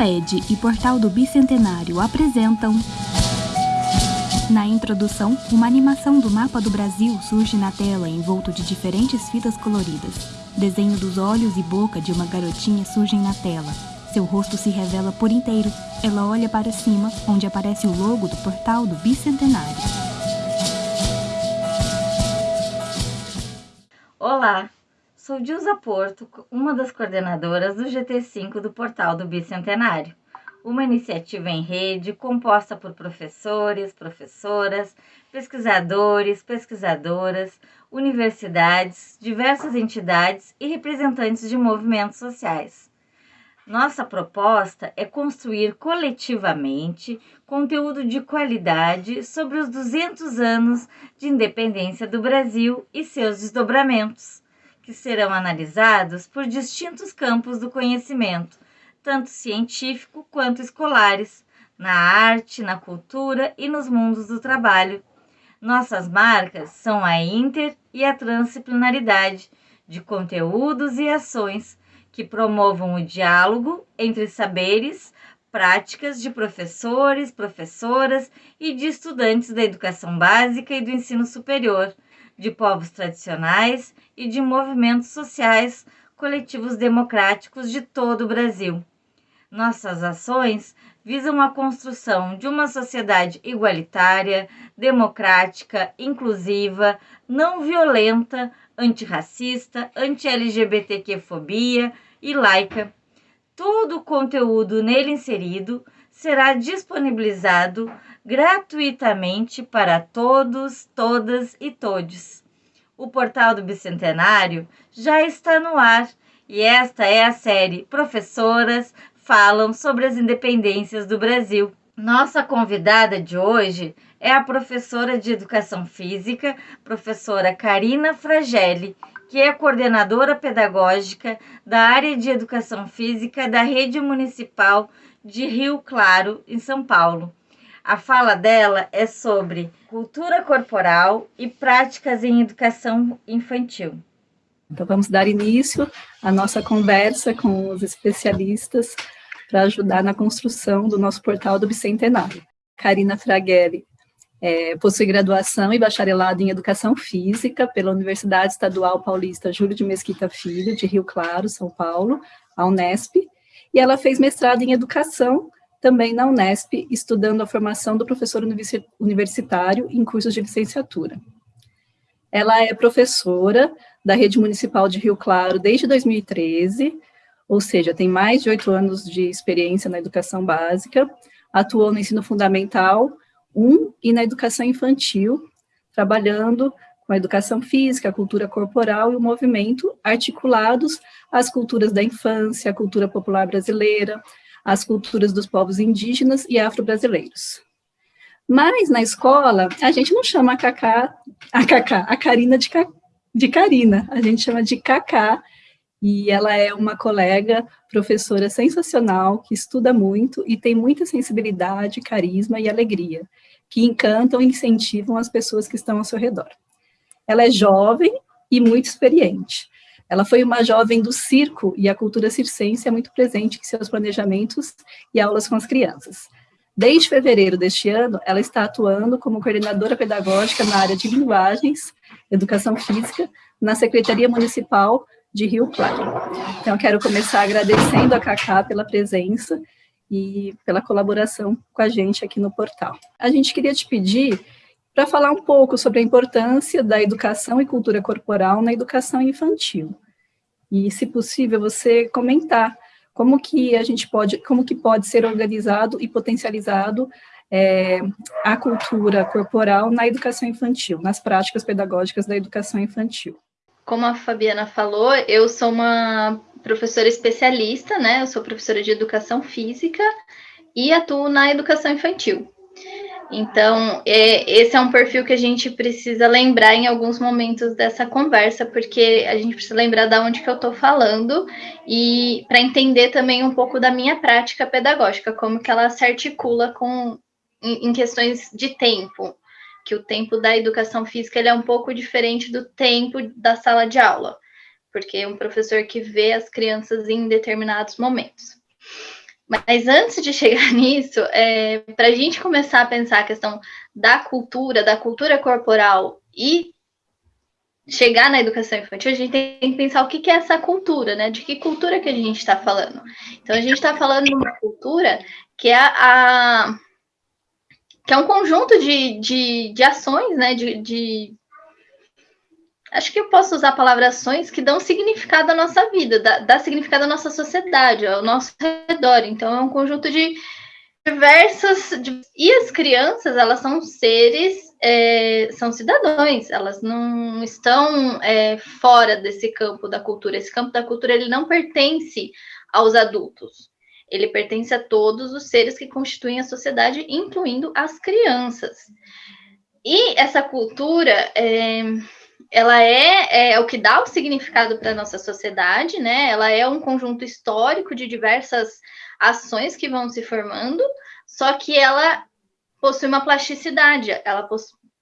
Amped e Portal do Bicentenário apresentam. Na introdução, uma animação do mapa do Brasil surge na tela envolto de diferentes fitas coloridas. Desenho dos olhos e boca de uma garotinha surgem na tela. Seu rosto se revela por inteiro. Ela olha para cima, onde aparece o logo do Portal do Bicentenário. Olá, Sou Dilza Porto, uma das coordenadoras do GT5 do Portal do Bicentenário, uma iniciativa em rede composta por professores, professoras, pesquisadores, pesquisadoras, universidades, diversas entidades e representantes de movimentos sociais. Nossa proposta é construir coletivamente conteúdo de qualidade sobre os 200 anos de independência do Brasil e seus desdobramentos que serão analisados por distintos campos do conhecimento, tanto científico quanto escolares, na arte, na cultura e nos mundos do trabalho. Nossas marcas são a inter e a transdisciplinaridade de conteúdos e ações que promovam o diálogo entre saberes, práticas de professores, professoras e de estudantes da educação básica e do ensino superior de povos tradicionais e de movimentos sociais coletivos democráticos de todo o Brasil. Nossas ações visam a construção de uma sociedade igualitária, democrática, inclusiva, não violenta, antirracista, anti-LGBTQ-fobia e laica. Todo o conteúdo nele inserido será disponibilizado gratuitamente para todos, todas e todes. O portal do Bicentenário já está no ar e esta é a série Professoras Falam sobre as Independências do Brasil. Nossa convidada de hoje é a professora de Educação Física, professora Karina Fragelli, que é coordenadora pedagógica da área de Educação Física da Rede Municipal de Rio Claro, em São Paulo. A fala dela é sobre cultura corporal e práticas em educação infantil. Então, vamos dar início à nossa conversa com os especialistas para ajudar na construção do nosso portal do Bicentenário. Karina Fraghelli é, possui graduação e bacharelado em Educação Física pela Universidade Estadual Paulista Júlio de Mesquita Filho, de Rio Claro, São Paulo, a Unesp, e ela fez mestrado em Educação também na Unesp, estudando a formação do professor universitário em cursos de licenciatura. Ela é professora da Rede Municipal de Rio Claro desde 2013, ou seja, tem mais de oito anos de experiência na educação básica, atuou no ensino fundamental 1 e na educação infantil, trabalhando com a educação física, a cultura corporal e o movimento articulados às culturas da infância, a cultura popular brasileira, as culturas dos povos indígenas e afro-brasileiros. Mas na escola, a gente não chama a Cacá, a Cacá, a Karina de, de Karina, a gente chama de Cacá, e ela é uma colega, professora sensacional, que estuda muito e tem muita sensibilidade, carisma e alegria, que encantam e incentivam as pessoas que estão ao seu redor. Ela é jovem e muito experiente. Ela foi uma jovem do circo e a cultura circense é muito presente em seus planejamentos e aulas com as crianças. Desde fevereiro deste ano, ela está atuando como coordenadora pedagógica na área de linguagens, educação física, na Secretaria Municipal de Rio Claro. Então, eu quero começar agradecendo a Cacá pela presença e pela colaboração com a gente aqui no portal. A gente queria te pedir para falar um pouco sobre a importância da educação e cultura corporal na educação infantil. E, se possível, você comentar como que a gente pode, como que pode ser organizado e potencializado é, a cultura corporal na educação infantil, nas práticas pedagógicas da educação infantil. Como a Fabiana falou, eu sou uma professora especialista, né? Eu sou professora de educação física e atuo na educação infantil. Então, é, esse é um perfil que a gente precisa lembrar em alguns momentos dessa conversa, porque a gente precisa lembrar de onde que eu estou falando e para entender também um pouco da minha prática pedagógica, como que ela se articula com em, em questões de tempo, que o tempo da educação física ele é um pouco diferente do tempo da sala de aula, porque é um professor que vê as crianças em determinados momentos. Mas antes de chegar nisso, é, para a gente começar a pensar a questão da cultura, da cultura corporal e chegar na educação infantil, a gente tem que pensar o que é essa cultura, né? De que cultura que a gente está falando. Então, a gente está falando de uma cultura que é a, que é um conjunto de, de, de ações, né? De, de, acho que eu posso usar a palavra ações que dão significado à nossa vida, dá, dá significado à nossa sociedade, ao nosso redor. Então, é um conjunto de diversas. E as crianças, elas são seres, é, são cidadãos, elas não estão é, fora desse campo da cultura. Esse campo da cultura ele não pertence aos adultos. Ele pertence a todos os seres que constituem a sociedade, incluindo as crianças. E essa cultura, é, ela é, é, o que dá o significado para a nossa sociedade, né? Ela é um conjunto histórico de diversas ações que vão se formando, só que ela possui uma plasticidade, ela,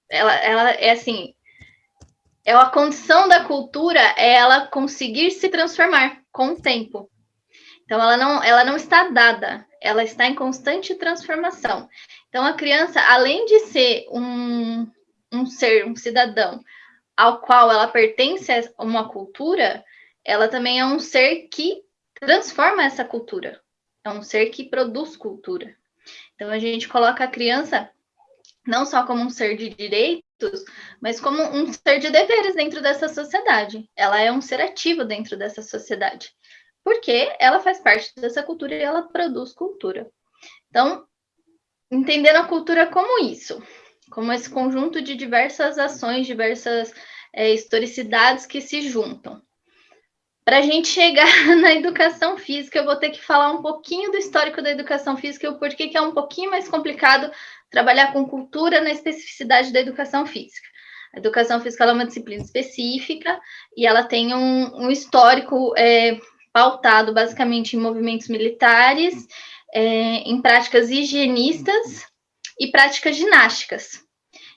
ela, ela é assim, é a condição da cultura é ela conseguir se transformar com o tempo. Então ela não, ela não está dada, ela está em constante transformação. Então a criança, além de ser um, um ser, um cidadão, ao qual ela pertence a uma cultura, ela também é um ser que transforma essa cultura. É um ser que produz cultura. Então a gente coloca a criança não só como um ser de direitos, mas como um ser de deveres dentro dessa sociedade. Ela é um ser ativo dentro dessa sociedade, porque ela faz parte dessa cultura e ela produz cultura. Então, entendendo a cultura como isso, como esse conjunto de diversas ações, diversas é, historicidades que se juntam. Para a gente chegar na educação física, eu vou ter que falar um pouquinho do histórico da educação física e o porquê que é um pouquinho mais complicado trabalhar com cultura na especificidade da educação física. A educação física é uma disciplina específica e ela tem um, um histórico é, pautado basicamente em movimentos militares, é, em práticas higienistas e práticas ginásticas.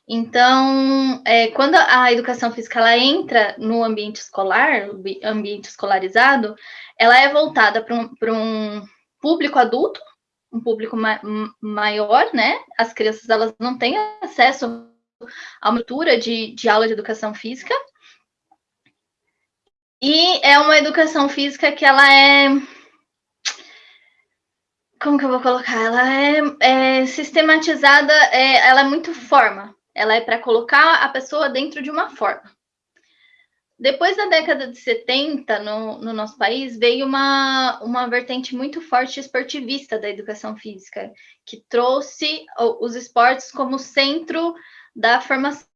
Então, é, quando a educação física ela entra no ambiente escolar, ambiente escolarizado, ela é voltada para um, um público adulto, um público ma maior, né? As crianças elas não têm acesso a uma altura de, de aula de educação física. E é uma educação física que ela é como que eu vou colocar? Ela é, é sistematizada, é, ela é muito forma ela é para colocar a pessoa dentro de uma forma. Depois da década de 70, no, no, nosso país, veio uma, uma vertente muito forte esportivista da educação física, que trouxe os esportes como centro da formação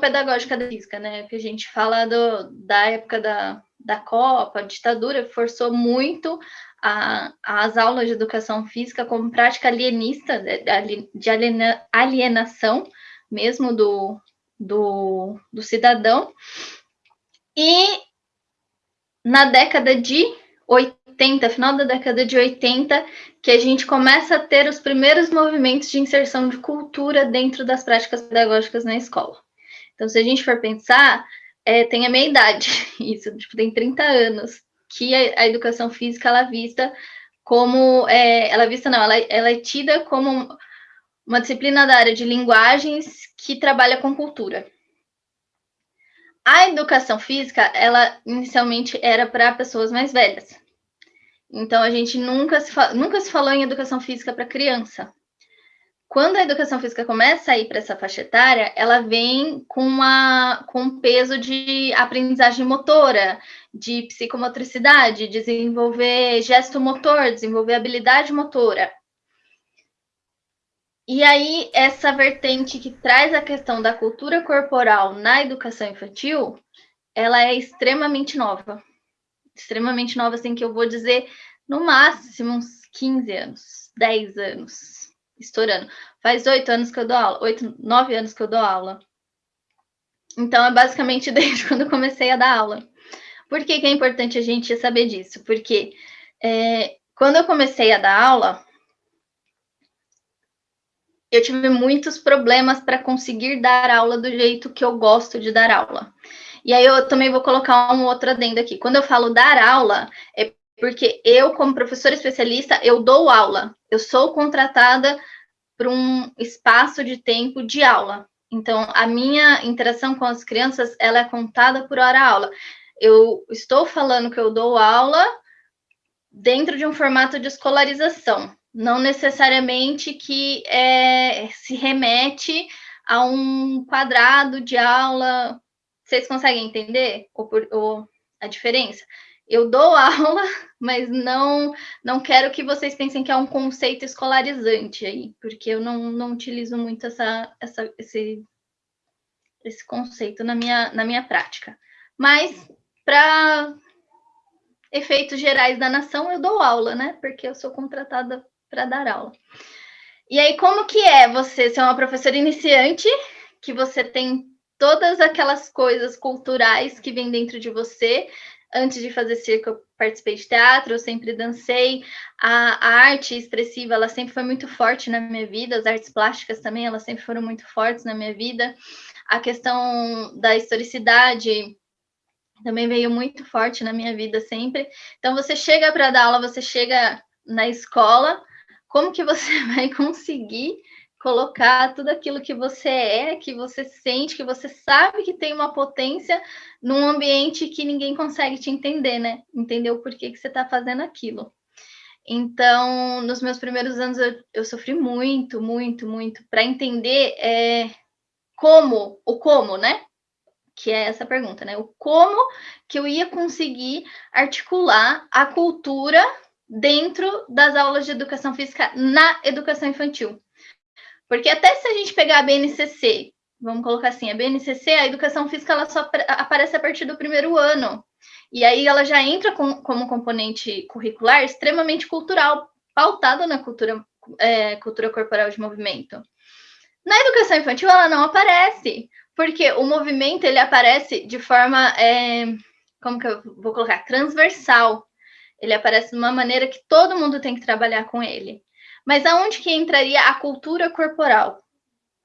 pedagógica da física, né? Que a gente fala do, da época da, da Copa, a ditadura forçou muito a, as aulas de educação física como prática alienista, de alienação mesmo do, do, do cidadão. E na década de 80, final da década de 80, que a gente começa a ter os primeiros movimentos de inserção de cultura dentro das práticas pedagógicas na escola. Então, se a gente for pensar, é, tem a minha idade, isso, tipo, tem 30 anos, que a, a educação física ela é vista como, é, ela é vista não, ela, ela é tida como uma disciplina da área de linguagens que trabalha com cultura. A educação física, ela inicialmente era para pessoas mais velhas. Então, a gente nunca se, nunca se falou em educação física para criança. Quando a educação física começa a ir para essa faixa etária, ela vem com, uma, com um peso de aprendizagem motora, de psicomotricidade, desenvolver gesto motor, desenvolver habilidade motora. E aí, essa vertente que traz a questão da cultura corporal na educação infantil, ela é extremamente nova. Extremamente nova, assim, que eu vou dizer, no máximo, uns 15 anos, 10 anos, estourando. Faz oito anos que eu dou aula, oito, nove anos que eu dou aula. Então, é basicamente desde quando eu comecei a dar aula. Por que, que é importante a gente saber disso? Porque é, quando eu comecei a dar aula, eu tive muitos problemas para conseguir dar aula do jeito que eu gosto de dar aula. E aí eu também vou colocar um outro adendo aqui. Quando eu falo dar aula, é Porque eu, como professora especialista, eu dou aula. Eu sou contratada para um espaço de tempo de aula. Então, a minha interação com as crianças, ela é contada por hora aula. Eu estou falando que eu dou aula dentro de um formato de escolarização, não necessariamente que é, se remete a um quadrado de aula. Vocês conseguem entender ou a diferença? Eu dou aula, mas não não quero que vocês pensem que é um conceito escolarizante aí, porque eu não, não utilizo muito essa, essa, esse, esse conceito na minha, na minha prática. Mas, para efeitos gerais da nação, eu dou aula, né? Porque eu sou contratada para dar aula. E aí, como que é você ser uma professora iniciante, que você tem todas aquelas coisas culturais que vêm dentro de você, antes de fazer circo, eu participei de teatro, eu sempre dancei. A, a, arte expressiva, ela sempre foi muito forte na minha vida. As artes plásticas também, elas sempre foram muito fortes na minha vida. A questão da historicidade também veio muito forte na minha vida sempre. Então, você chega para dar aula, você chega na escola, como que você vai conseguir colocar tudo aquilo que você é, que você sente, que você sabe que tem uma potência num ambiente que ninguém consegue te entender, né? Entender o porquê que você está fazendo aquilo. Então, nos meus primeiros anos, eu, eu sofri muito, muito, muito para entender é, como, o como, né? Que é essa pergunta, né? O como que eu ia conseguir articular a cultura dentro das aulas de educação física na educação infantil. Porque até se a gente pegar a BNCC, vamos colocar assim, a BNCC, a educação física, ela só aparece a partir do primeiro ano. E aí ela já entra com, como componente curricular extremamente cultural, pautado na cultura, é, cultura corporal de movimento. Na educação infantil, ela não aparece, porque o movimento ele aparece de forma, é, como que eu vou colocar, transversal. Ele aparece de uma maneira que todo mundo tem que trabalhar com ele. Mas aonde que entraria a cultura corporal?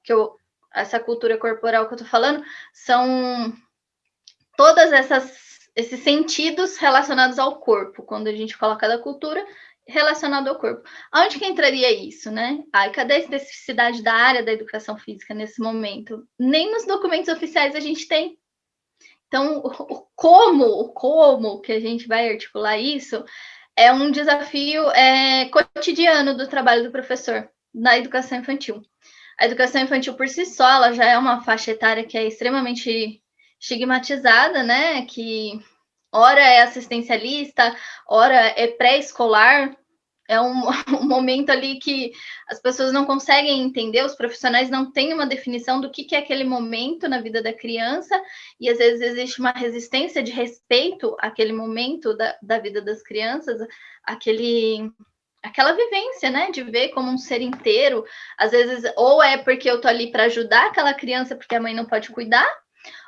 Que eu, essa cultura corporal que eu tô falando são todas essas esses sentidos relacionados ao corpo, quando a gente coloca da cultura relacionado ao corpo. Aonde que entraria isso, né? Ai, cadê a especificidade da área da educação física nesse momento? Nem nos documentos oficiais a gente tem. Então, o como, o como que a gente vai articular isso é um desafio é, cotidiano do trabalho do professor na educação infantil. A educação infantil por si só, ela já é uma faixa etária que é extremamente estigmatizada, né? Que ora é assistencialista, ora é pré-escolar, é um, um, momento ali que as pessoas não conseguem entender, os profissionais não têm uma definição do que, que é aquele momento na vida da criança, e às vezes existe uma resistência de respeito àquele momento da, da vida das crianças, aquele aquela vivência, né, de ver como um ser inteiro, às vezes ou é porque eu tô ali para ajudar aquela criança porque a mãe não pode cuidar,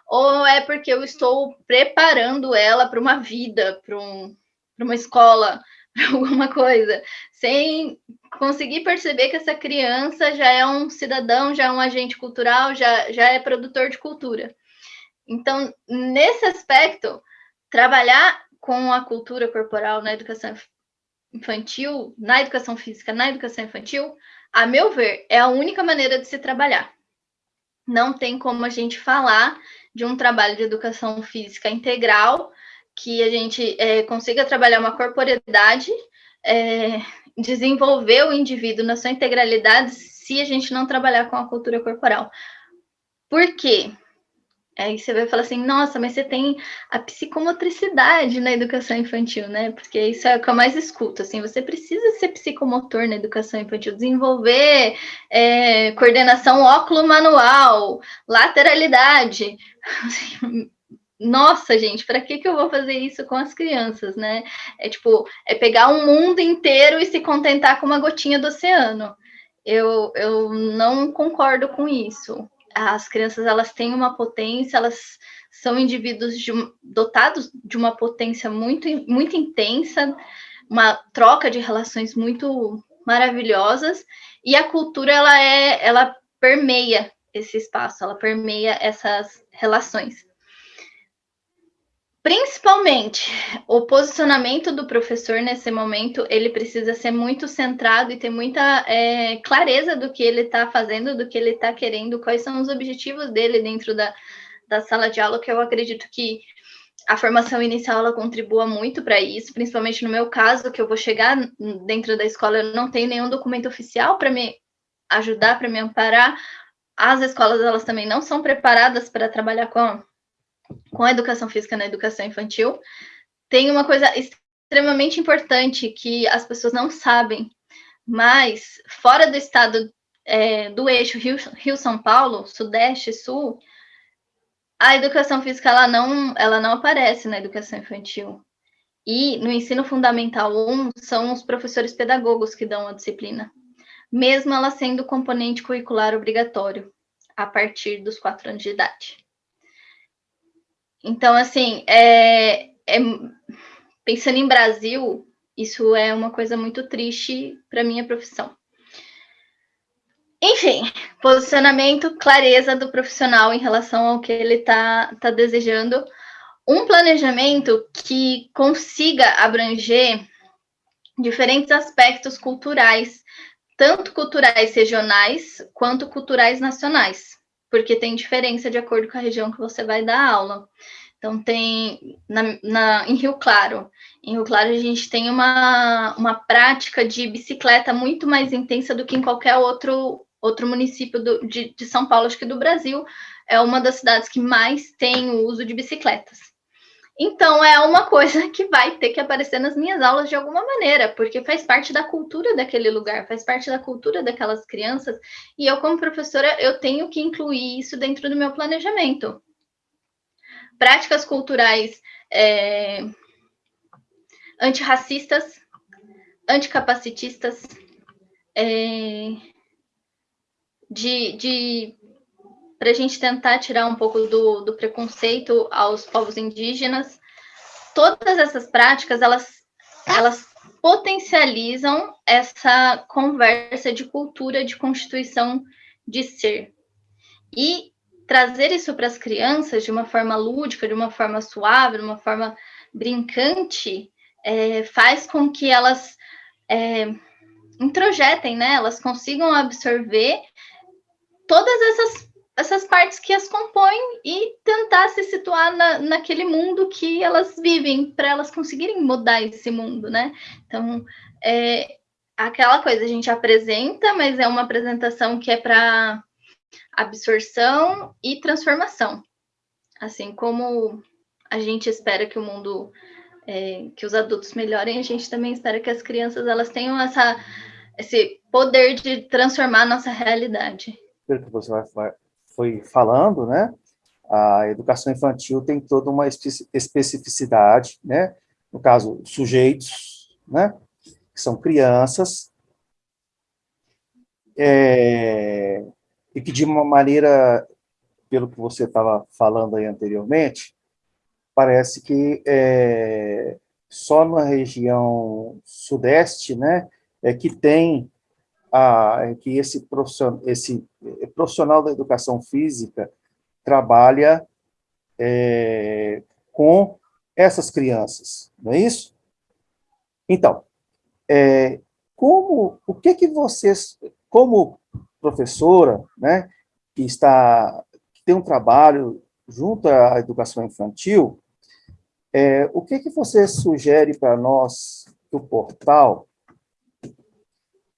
ou é porque eu estou preparando ela para uma vida, para um, uma escola, alguma coisa, sem conseguir perceber que essa criança já é um cidadão, já é um agente cultural, já, já é produtor de cultura. Então, nesse aspecto, trabalhar com a cultura corporal na educação infantil, na educação física, na educação infantil, a meu ver, é a única maneira de se trabalhar. Não tem como a gente falar de um trabalho de educação física integral que a gente é, consiga trabalhar uma corporeidade, é, desenvolver o indivíduo na sua integralidade se a gente não trabalhar com a cultura corporal. Por quê? Aí você vai falar assim, nossa, mas você tem a psicomotricidade na educação infantil, né? Porque isso é o que eu mais escuto, assim, você precisa ser psicomotor na educação infantil, desenvolver é, coordenação óculo-manual, lateralidade. Nossa, gente, para que, que eu vou fazer isso com as crianças, né? É tipo, é pegar um mundo inteiro e se contentar com uma gotinha do oceano. Eu, eu não concordo com isso. As crianças, elas têm uma potência, elas são indivíduos de, dotados de uma potência muito, muito intensa, uma troca de relações muito maravilhosas, e a cultura, ela é, ela permeia esse espaço, ela permeia essas relações. Principalmente, o posicionamento do professor nesse momento, ele precisa ser muito centrado e ter muita é, clareza do que ele está fazendo, do que ele está querendo, quais são os objetivos dele dentro da, da sala de aula, que eu acredito que a formação inicial ela contribua muito para isso, principalmente no meu caso, que eu vou chegar dentro da escola, eu não tenho nenhum documento oficial para me ajudar, para me amparar. As escolas elas também não são preparadas para trabalhar com com a educação física na educação infantil, tem uma coisa extremamente importante que as pessoas não sabem, mas fora do estado é, do eixo Rio-São Paulo, Sudeste Sul, a educação física ela não, ela não aparece na educação infantil. E no ensino fundamental 1 são os professores pedagogos que dão a disciplina, mesmo ela sendo componente curricular obrigatório a partir dos quatro anos de idade. Então, assim, é, é, pensando em Brasil, isso é uma coisa muito triste para minha profissão. Enfim, posicionamento, clareza do profissional em relação ao que ele está tá desejando. Um planejamento que consiga abranger diferentes aspectos culturais, tanto culturais regionais quanto culturais nacionais porque tem diferença de acordo com a região que você vai dar aula. Então, tem na, na, em Rio Claro. Em Rio Claro, a gente tem uma, uma prática de bicicleta muito mais intensa do que em qualquer outro, outro município do, de, de São Paulo, acho que do Brasil. É uma das cidades que mais tem o uso de bicicletas. Então, é uma coisa que vai ter que aparecer nas minhas aulas de alguma maneira, porque faz parte da cultura daquele lugar, faz parte da cultura daquelas crianças, e eu, como professora, eu tenho que incluir isso dentro do meu planejamento. Práticas culturais é, antirracistas, anticapacitistas, é, de, de para a gente tentar tirar um pouco do, do preconceito aos povos indígenas. Todas essas práticas, elas, elas potencializam essa conversa de cultura, de constituição de ser. E trazer isso para as crianças de uma forma lúdica, de uma forma suave, de uma forma brincante, é, faz com que elas é, introjetem, né? Elas consigam absorver todas essas essas partes que as compõem e tentar se situar na, naquele mundo que elas vivem, para elas conseguirem mudar esse mundo, né? Então, é aquela coisa, a gente apresenta, mas é uma apresentação que é para absorção e transformação. Assim como a gente espera que o mundo, é, que os adultos melhorem, a gente também espera que as crianças elas tenham essa, esse poder de transformar a nossa realidade. Você vai, foi falando, né, a educação infantil tem toda uma especificidade, né, no caso, sujeitos, né, que são crianças, é, e que de uma maneira, pelo que você estava falando aí anteriormente, parece que é, só na região sudeste, né, é que tem a, que esse profissional, esse profissional da educação física trabalha é, com essas crianças, não é isso? Então, é, como, o que que vocês, como professora, né, que está, que tem um trabalho junto à educação infantil, é, o que que você sugere para nós do portal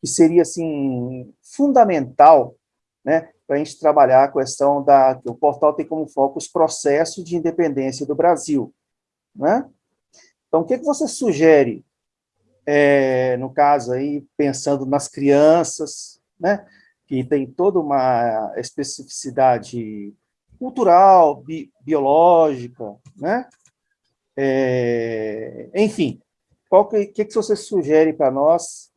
que seria, assim, fundamental, né, para a gente trabalhar a questão da... que o portal tem como foco os processos de independência do Brasil, né? Então, o que, que você sugere, é, no caso aí, pensando nas crianças, né, que tem toda uma especificidade cultural, bi, biológica, né? É, enfim, o que, que, que você sugere para nós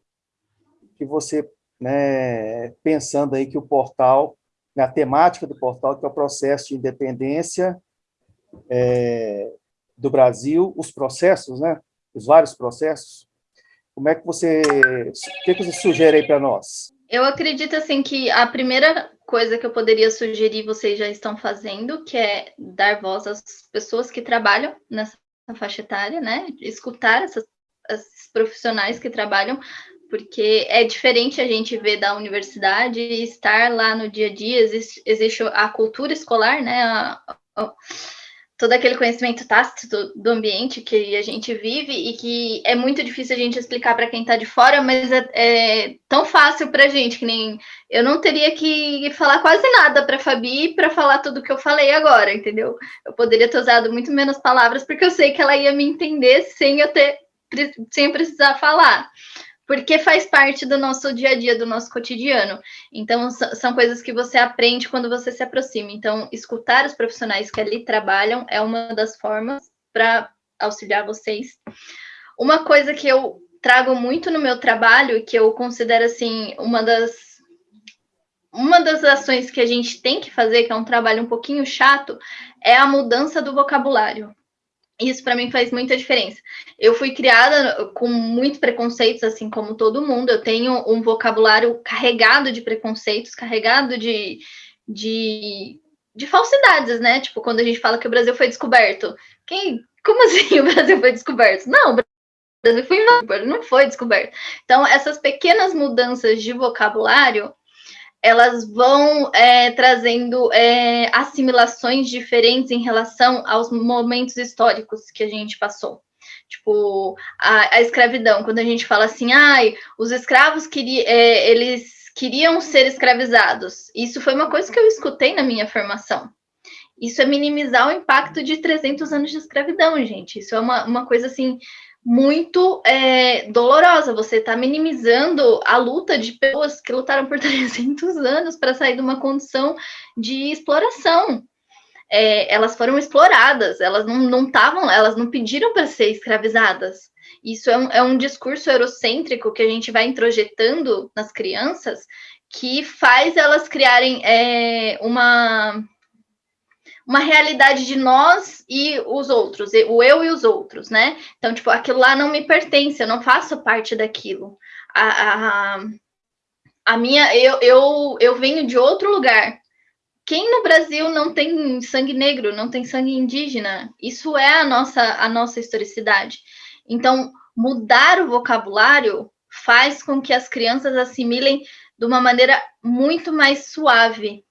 que você, né, pensando aí que o portal, na temática do portal, que é o processo de independência é, do Brasil, os processos, né, os vários processos, como é que você, o que, que você sugere aí para nós? Eu acredito, assim, que a primeira coisa que eu poderia sugerir, vocês já estão fazendo, que é dar voz às pessoas que trabalham nessa faixa etária, né? Escutar essas, esses profissionais que trabalham, porque é diferente a gente ver da universidade e estar lá no dia a dia, existe, existe a cultura escolar, né? A, a, todo aquele conhecimento tácito do, ambiente que a gente vive e que é muito difícil a gente explicar para quem está de fora, mas é, é tão fácil para a gente que nem eu não teria que falar quase nada para Fabi para falar tudo que eu falei agora, entendeu? Eu poderia ter usado muito menos palavras porque eu sei que ela ia me entender sem eu ter sem precisar falar porque faz parte do nosso dia a dia, do nosso cotidiano. Então, são coisas que você aprende quando você se aproxima. Então, escutar os profissionais que ali trabalham é uma das formas para auxiliar vocês. Uma coisa que eu trago muito no meu trabalho, que eu considero assim, uma das uma das ações que a gente tem que fazer, que é um trabalho um pouquinho chato, é a mudança do vocabulário. Isso para mim faz muita diferença. Eu fui criada com muitos preconceitos, assim como todo mundo. Eu tenho um vocabulário carregado de preconceitos, carregado de, de, de falsidades, né? Tipo, quando a gente fala que o Brasil foi descoberto. Quem, como assim o Brasil foi descoberto? Não, o Brasil foi invadido, não foi descoberto. Então, essas pequenas mudanças de vocabulário elas vão é, trazendo é, assimilações diferentes em relação aos momentos históricos que a gente passou. Tipo, a, a escravidão, quando a gente fala assim, ai, os escravos queriam, é, eles queriam ser escravizados. Isso foi uma coisa que eu escutei na minha formação. Isso é minimizar o impacto de 300 anos de escravidão, gente. Isso é uma, uma coisa assim muito é, dolorosa. Você está minimizando a luta de pessoas que lutaram por 300 anos para sair de uma condição de exploração. É, elas foram exploradas, elas não estavam, elas não pediram para ser escravizadas. Isso é um, é um discurso eurocêntrico que a gente vai introjetando nas crianças que faz elas criarem é, uma uma realidade de nós e os outros, o eu e os outros, né? Então, tipo, aquilo lá não me pertence, eu não faço parte daquilo. A, a, a minha, eu, eu, eu venho de outro lugar. Quem no Brasil não tem sangue negro, não tem sangue indígena? Isso é a nossa, a nossa historicidade. Então, mudar o vocabulário faz com que as crianças assimilem de uma maneira muito mais suave,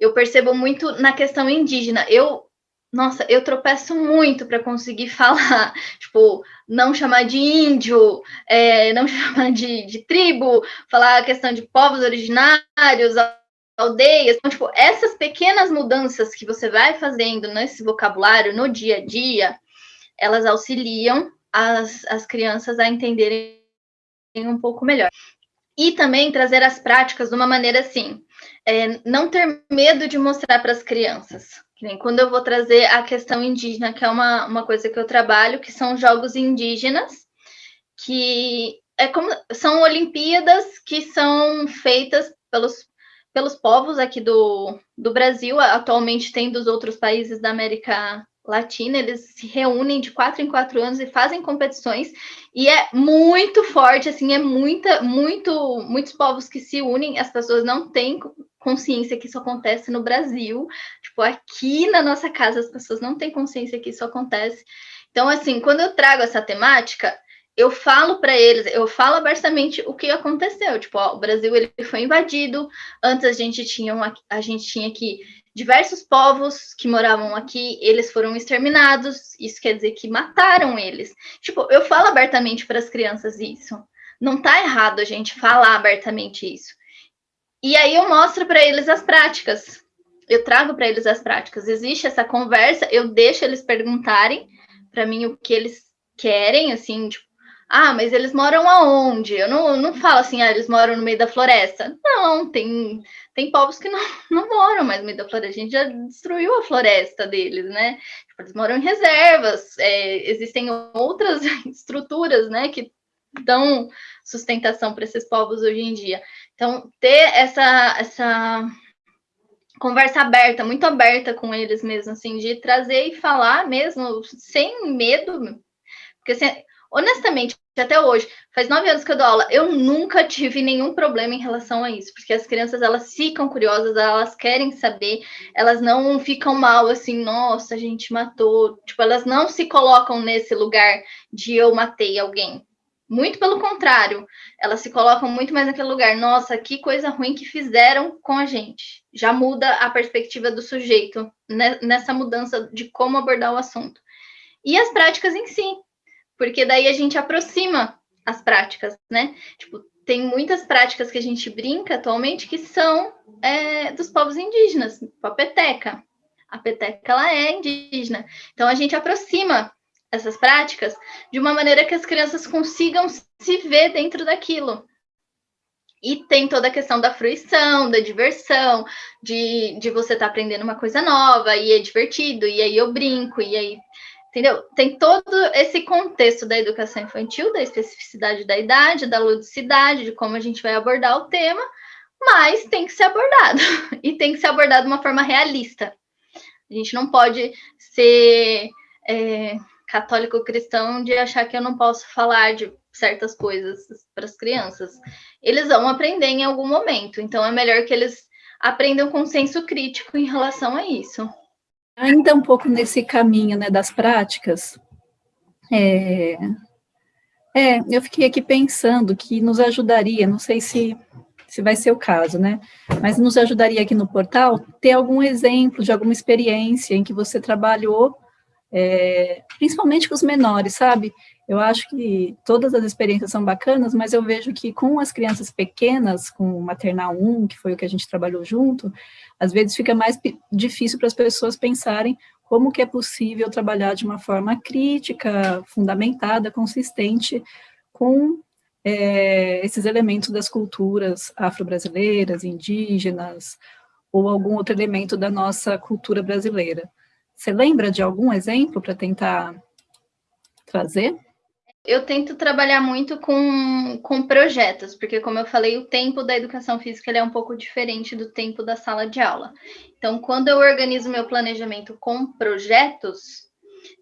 eu percebo muito na questão indígena. Eu, nossa, eu tropeço muito para conseguir falar, tipo, não chamar de índio, é, não chamar de, de tribo, falar a questão de povos originários, aldeias. Então, tipo, essas pequenas mudanças que você vai fazendo nesse vocabulário no dia a dia, elas auxiliam as, as crianças a entenderem um pouco melhor. E também trazer as práticas de uma maneira assim é, não ter medo de mostrar para as crianças. Quando eu vou trazer a questão indígena, que é uma, uma coisa que eu trabalho, que são jogos indígenas, que é como são Olimpíadas que são feitas pelos, pelos povos aqui do, do Brasil, atualmente tem dos outros países da América Latina, eles se reúnem de quatro em quatro anos e fazem competições, e é muito forte, assim, é muita, muito, muitos povos que se unem, as pessoas não têm consciência que isso acontece no Brasil, tipo, aqui na nossa casa as pessoas não têm consciência que isso acontece. Então, assim, quando eu trago essa temática, eu falo para eles, eu falo abertamente o que aconteceu, tipo, ó, o Brasil ele foi invadido, antes a gente tinha uma, a gente tinha aqui diversos povos que moravam aqui, eles foram exterminados, isso quer dizer que mataram eles. Tipo, eu falo abertamente para as crianças isso. Não tá errado a gente falar abertamente isso. E aí eu mostro para eles as práticas. Eu trago para eles as práticas. Existe essa conversa, eu deixo eles perguntarem para mim o que eles querem, assim, tipo, ah, mas eles moram aonde? Eu não, não falo assim, ah, eles moram no meio da floresta. Não, tem, tem povos que não, não moram mais no meio da floresta. A gente já destruiu a floresta deles, né? Tipo, eles moram em reservas. É, existem outras estruturas, né, que dão sustentação para esses povos hoje em dia. Então, ter essa, essa conversa aberta, muito aberta com eles mesmo, assim, de trazer e falar mesmo, sem medo, porque assim, honestamente, até hoje, faz nove anos que eu dou aula, eu nunca tive nenhum problema em relação a isso, porque as crianças elas ficam curiosas, elas querem saber, elas não ficam mal assim, nossa, a gente matou, tipo, elas não se colocam nesse lugar de eu matei alguém. Muito pelo contrário, elas se colocam muito mais naquele lugar. Nossa, que coisa ruim que fizeram com a gente. Já muda a perspectiva do sujeito nessa mudança de como abordar o assunto. E as práticas em si, porque daí a gente aproxima as práticas, né? Tipo, tem muitas práticas que a gente brinca atualmente que são é, dos povos indígenas, tipo a peteca. A peteca, ela é indígena. Então, a gente aproxima essas práticas de uma maneira que as crianças consigam se ver dentro daquilo. E tem toda a questão da fruição, da diversão, de, de você estar tá aprendendo uma coisa nova, e é divertido, e aí eu brinco, e aí Entendeu? Tem todo esse contexto da educação infantil, da especificidade da idade, da ludicidade, de como a gente vai abordar o tema, mas tem que ser abordado. E tem que ser abordado de uma forma realista. A gente não pode ser é, católico cristão de achar que eu não posso falar de certas coisas para as crianças. Eles vão aprender em algum momento, então é melhor que eles aprendam com senso crítico em relação a isso. Ainda um pouco nesse caminho né, das práticas, é, é, eu fiquei aqui pensando que nos ajudaria, não sei se, se vai ser o caso, né? Mas nos ajudaria aqui no portal ter algum exemplo de alguma experiência em que você trabalhou, é, principalmente com os menores, sabe? Eu acho que todas as experiências são bacanas, mas eu vejo que com as crianças pequenas, com o maternal 1, que foi o que a gente trabalhou junto, às vezes fica mais difícil para as pessoas pensarem como que é possível trabalhar de uma forma crítica, fundamentada, consistente, com é, esses elementos das culturas afro-brasileiras, indígenas, ou algum outro elemento da nossa cultura brasileira. Você lembra de algum exemplo para tentar trazer? Eu tento trabalhar muito com, com projetos, porque, como eu falei, o tempo da educação física é um pouco diferente do tempo da sala de aula. Então, quando eu organizo meu planejamento com projetos,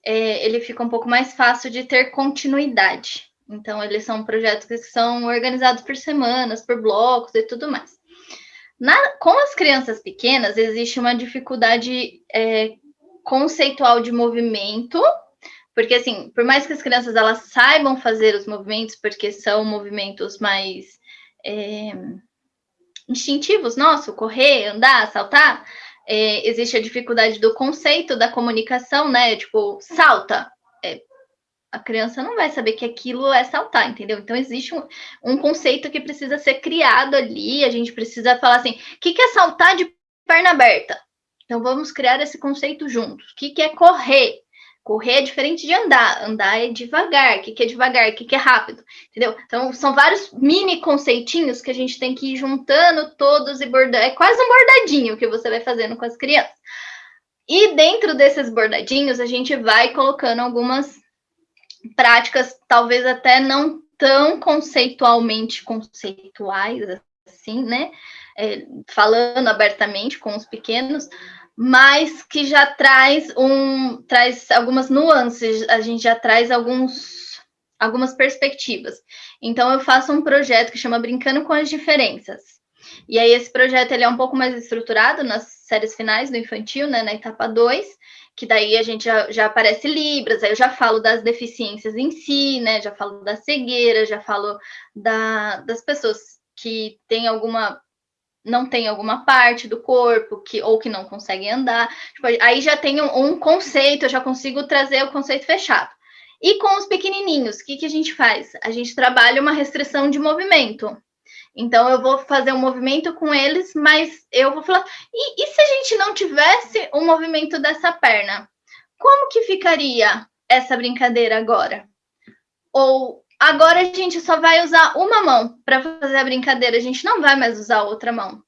é, ele fica um pouco mais fácil de ter continuidade. Então, eles são projetos que são organizados por semanas, por blocos e tudo mais. Na, com as crianças pequenas, existe uma dificuldade é, conceitual de movimento porque, assim, por mais que as crianças elas saibam fazer os movimentos, porque são movimentos mais é, instintivos, nosso, correr, andar, saltar, é, existe a dificuldade do conceito da comunicação, né? Tipo, salta. É, a criança não vai saber que aquilo é saltar, entendeu? Então, existe um, um conceito que precisa ser criado ali, a gente precisa falar assim, o que, que é saltar de perna aberta? Então, vamos criar esse conceito juntos. O que, que é correr? Correr é diferente de andar. Andar é devagar. O que, que é devagar? O que, que é rápido? Entendeu? Então, são vários mini conceitinhos que a gente tem que ir juntando todos e bordando. É quase um bordadinho que você vai fazendo com as crianças. E dentro desses bordadinhos, a gente vai colocando algumas práticas, talvez até não tão conceitualmente conceituais, assim, né? É, falando abertamente com os pequenos, mas que já traz um traz algumas nuances, a gente já traz alguns algumas perspectivas. Então eu faço um projeto que chama Brincando com as Diferenças. E aí esse projeto ele é um pouco mais estruturado nas séries finais do infantil, né, na etapa 2, que daí a gente já, já aparece Libras, aí eu já falo das deficiências em si, né, já falo da cegueira, já falo da, das pessoas que têm alguma não tem alguma parte do corpo que ou que não consegue andar. Tipo, aí já tem um, um, conceito, eu já consigo trazer o conceito fechado. E com os pequenininhos, o que, que a gente faz? A gente trabalha uma restrição de movimento. Então, eu vou fazer um movimento com eles, mas eu vou falar: e, e se a gente não tivesse o um movimento dessa perna? Como que ficaria essa brincadeira agora? Ou Agora a gente só vai usar uma mão para fazer a brincadeira, a gente não vai mais usar a outra mão.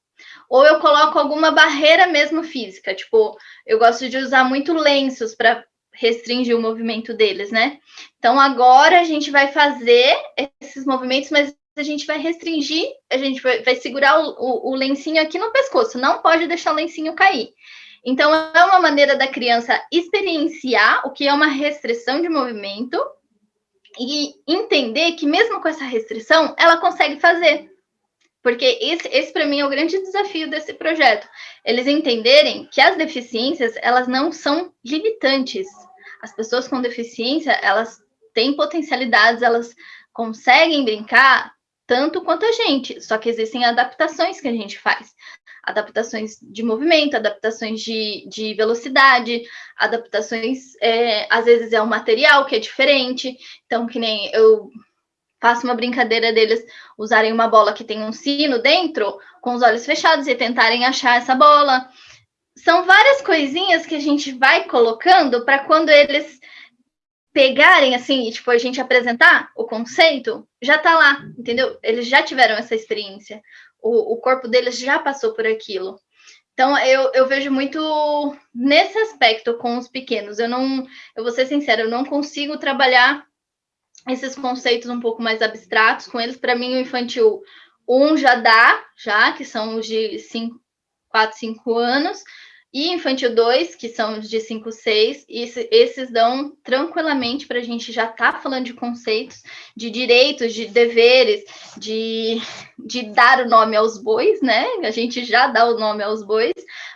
Ou eu coloco alguma barreira mesmo física, tipo, eu gosto de usar muito lenços para restringir o movimento deles, né? Então agora a gente vai fazer esses movimentos, mas a gente vai restringir, a gente vai, vai segurar o, o, o lencinho aqui no pescoço, não pode deixar o lencinho cair. Então, é uma maneira da criança experienciar o que é uma restrição de movimento e entender que mesmo com essa restrição, ela consegue fazer. Porque esse, esse para mim é o grande desafio desse projeto. Eles entenderem que as deficiências, elas não são limitantes. As pessoas com deficiência, elas têm potencialidades, elas conseguem brincar tanto quanto a gente, só que existem adaptações que a gente faz. Adaptações de movimento, adaptações de, de velocidade, adaptações, é, às vezes é um material que é diferente, então que nem eu faço uma brincadeira deles usarem uma bola que tem um sino dentro, com os olhos fechados e tentarem achar essa bola. São várias coisinhas que a gente vai colocando para quando eles pegarem assim, tipo, a gente apresentar o conceito, já tá lá, entendeu? Eles já tiveram essa experiência. O, o corpo deles já passou por aquilo. Então, eu, eu vejo muito nesse aspecto com os pequenos. Eu não, eu vou ser sincera, eu não consigo trabalhar esses conceitos um pouco mais abstratos com eles. Para mim, o infantil 1 já dá, já, que são os de 5, 4, 5 anos, e infantil 2, que são os de 5, 6, esse, esses dão tranquilamente para a gente já estar tá falando de conceitos, de direitos, de deveres, de, de dar o nome aos bois, né? A gente já dá o nome aos bois,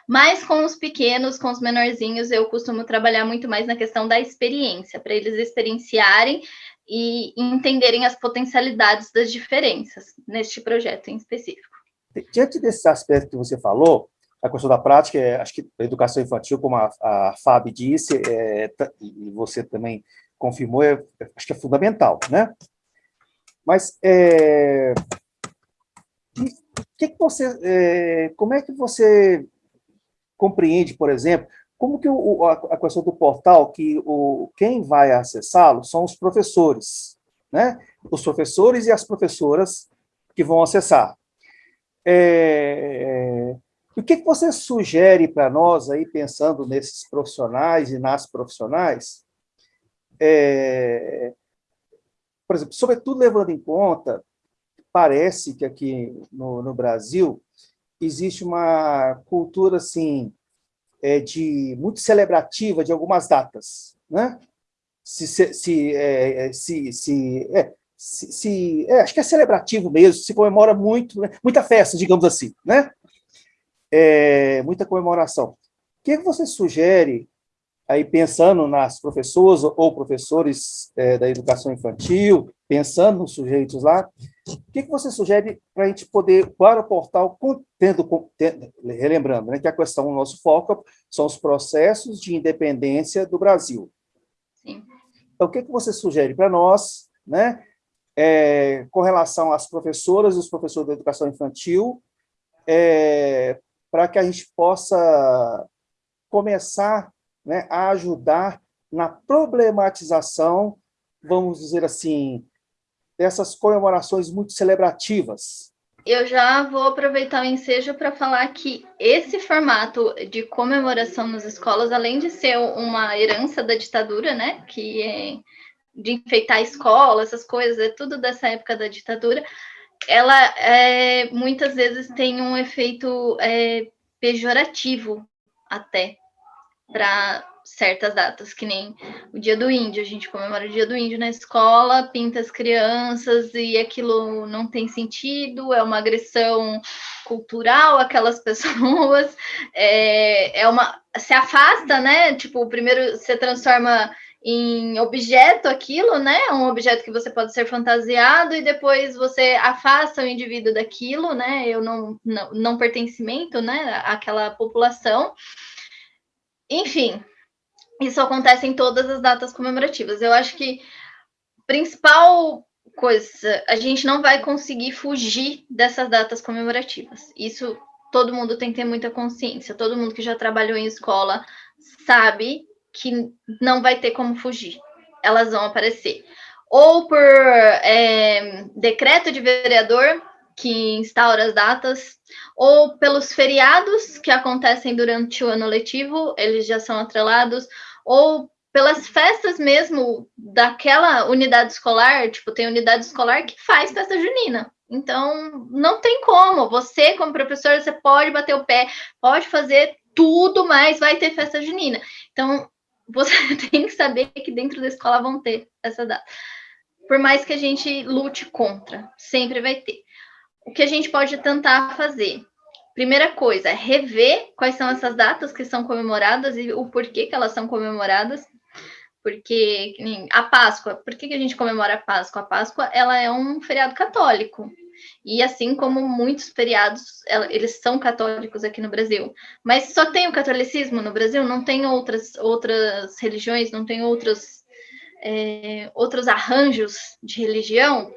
mas com os pequenos, com os menorzinhos, eu costumo trabalhar muito mais na questão da experiência, para eles experienciarem e entenderem as potencialidades das diferenças neste projeto em específico. Diante desse aspecto que você falou, a questão da prática, é, acho que a educação infantil, como a, a Fábio disse, é, e você também confirmou, é, acho que é fundamental, né? Mas é, que, que você, é, como é que você compreende, por exemplo, como que o, a questão do portal, que o, quem vai acessá-lo são os professores, né? Os professores e as professoras que vão acessar. É, o que, você sugere para nós, aí, pensando nesses profissionais e nas profissionais, é, por exemplo, sobretudo levando em conta, parece que aqui no, no Brasil existe uma cultura assim, é, de muito celebrativa de algumas datas, né? Se, se, se, é, se, se, é, se, se é, acho que é celebrativo mesmo, se comemora muito, né? muita festa, digamos assim, né? É, muita comemoração. O que você sugere, aí pensando nas professoras ou professores é, da educação infantil, pensando nos sujeitos lá, o que você sugere para a gente poder, para o portal, tendo, tendo relembrando né, que a questão, o nosso foco são os processos de independência do Brasil. Sim. Então, o que você sugere para nós, né, é, com relação às professoras e os professores da educação infantil, é, para que a gente possa começar né, a ajudar na problematização, vamos dizer assim, dessas comemorações muito celebrativas. Eu já vou aproveitar o ensejo para falar que esse formato de comemoração nas escolas, além de ser uma herança da ditadura, né, que é de enfeitar a escola, essas coisas, é tudo dessa época da ditadura, ela é, muitas vezes tem um efeito é, pejorativo até para certas datas, que nem o Dia do Índio, a gente comemora o Dia do Índio na escola, pinta as crianças e aquilo não tem sentido, é uma agressão cultural aquelas pessoas, é, é uma se afasta, né? Tipo, primeiro você transforma em objeto aquilo, né? Um objeto que você pode ser fantasiado e depois você afasta o indivíduo daquilo, né? Eu não, não, não pertencimento, né? Aquela população. Enfim, isso acontece em todas as datas comemorativas. Eu acho que principal coisa, a gente não vai conseguir fugir dessas datas comemorativas. Isso todo mundo tem que ter muita consciência. Todo mundo que já trabalhou em escola sabe que não vai ter como fugir. Elas vão aparecer. Ou por é, decreto de vereador, que instaura as datas, ou pelos feriados que acontecem durante o ano letivo, eles já são atrelados, ou pelas festas mesmo daquela unidade escolar, tipo, tem unidade escolar que faz festa junina. Então, não tem como. Você, como professor, você pode bater o pé, pode fazer tudo, mas vai ter festa junina. Então, você tem que saber que dentro da escola vão ter essa data. por mais que a gente lute contra, sempre vai ter. O que a gente pode tentar fazer? Primeira coisa, rever quais são essas datas que são comemoradas e o porquê que elas são comemoradas. Porque a Páscoa, por que, que a gente comemora a Páscoa? A Páscoa ela é um feriado católico. E assim como muitos feriados, eles são católicos aqui no Brasil. Mas só tem o catolicismo no Brasil, não tem outras, outras religiões, não tem outros, é, outros arranjos de religião.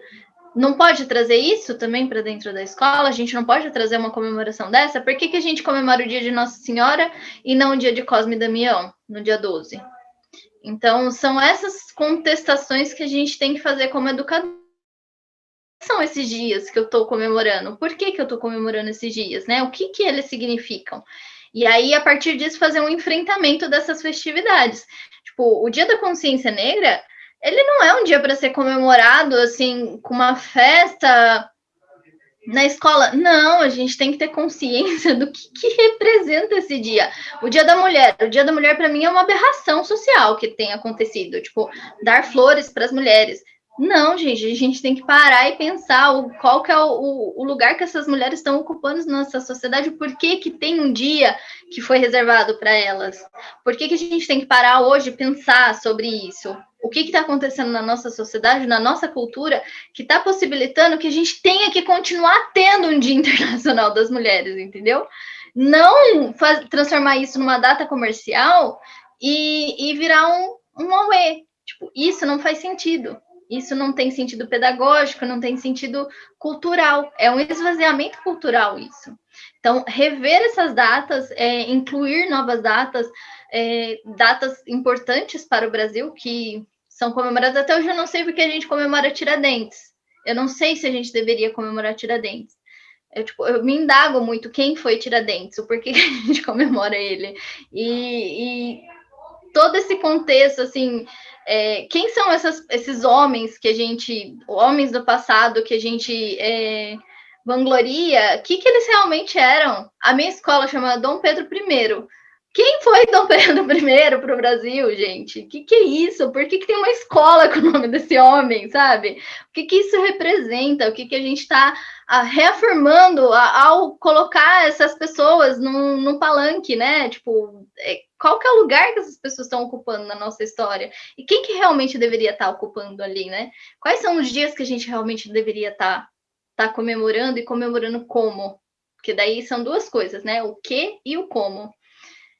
Não pode trazer isso também para dentro da escola? A gente não pode trazer uma comemoração dessa? Por que, que a gente comemora o dia de Nossa Senhora e não o dia de Cosme e Damião, no dia 12? Então, são essas contestações que a gente tem que fazer como educador são esses dias que eu estou comemorando? Por que, que eu estou comemorando esses dias? Né? O que, que eles significam? E aí, a partir disso, fazer um enfrentamento dessas festividades. Tipo, o Dia da Consciência Negra, ele não é um dia para ser comemorado assim, com uma festa na escola. Não, a gente tem que ter consciência do que, que representa esse dia. O Dia da Mulher. O Dia da Mulher, para mim, é uma aberração social que tem acontecido. Tipo, dar flores para as mulheres. Não, gente, a gente tem que parar e pensar o, qual que é o, o, lugar que essas mulheres estão ocupando na nossa sociedade, por que, que tem um dia que foi reservado para elas? Por que, que a gente tem que parar hoje e pensar sobre isso? O que está acontecendo na nossa sociedade, na nossa cultura, que está possibilitando que a gente tenha que continuar tendo um Dia Internacional das Mulheres, entendeu? Não faz, transformar isso numa data comercial e, e virar um, um auê. Tipo, isso não faz sentido isso não tem sentido pedagógico, não tem sentido cultural, é um esvaziamento cultural isso. Então, rever essas datas, é, incluir novas datas, é, datas importantes para o Brasil, que são comemoradas. Até hoje eu não sei porque a gente comemora Tiradentes. Eu não sei se a gente deveria comemorar Tiradentes. Eu, tipo, eu me indago muito quem foi Tiradentes, o porquê que a gente comemora ele. E, e todo esse contexto, assim, é, quem são essas, esses homens que a gente, homens do passado que a gente é, vangloria, o que, que eles realmente eram? A minha escola chama Dom Pedro I. Quem foi Dom Pedro I para o Brasil, gente? O que, que é isso? Por que, que tem uma escola com o nome desse homem, sabe? O que, que isso representa? O que, que a gente está reafirmando ao colocar essas pessoas num, num palanque, né? Tipo, é, qual que é o lugar que essas pessoas estão ocupando na nossa história? E quem que realmente deveria estar tá ocupando ali, né? Quais são os dias que a gente realmente deveria estar tá, tá comemorando e comemorando como? Porque daí são duas coisas, né? O que e o como.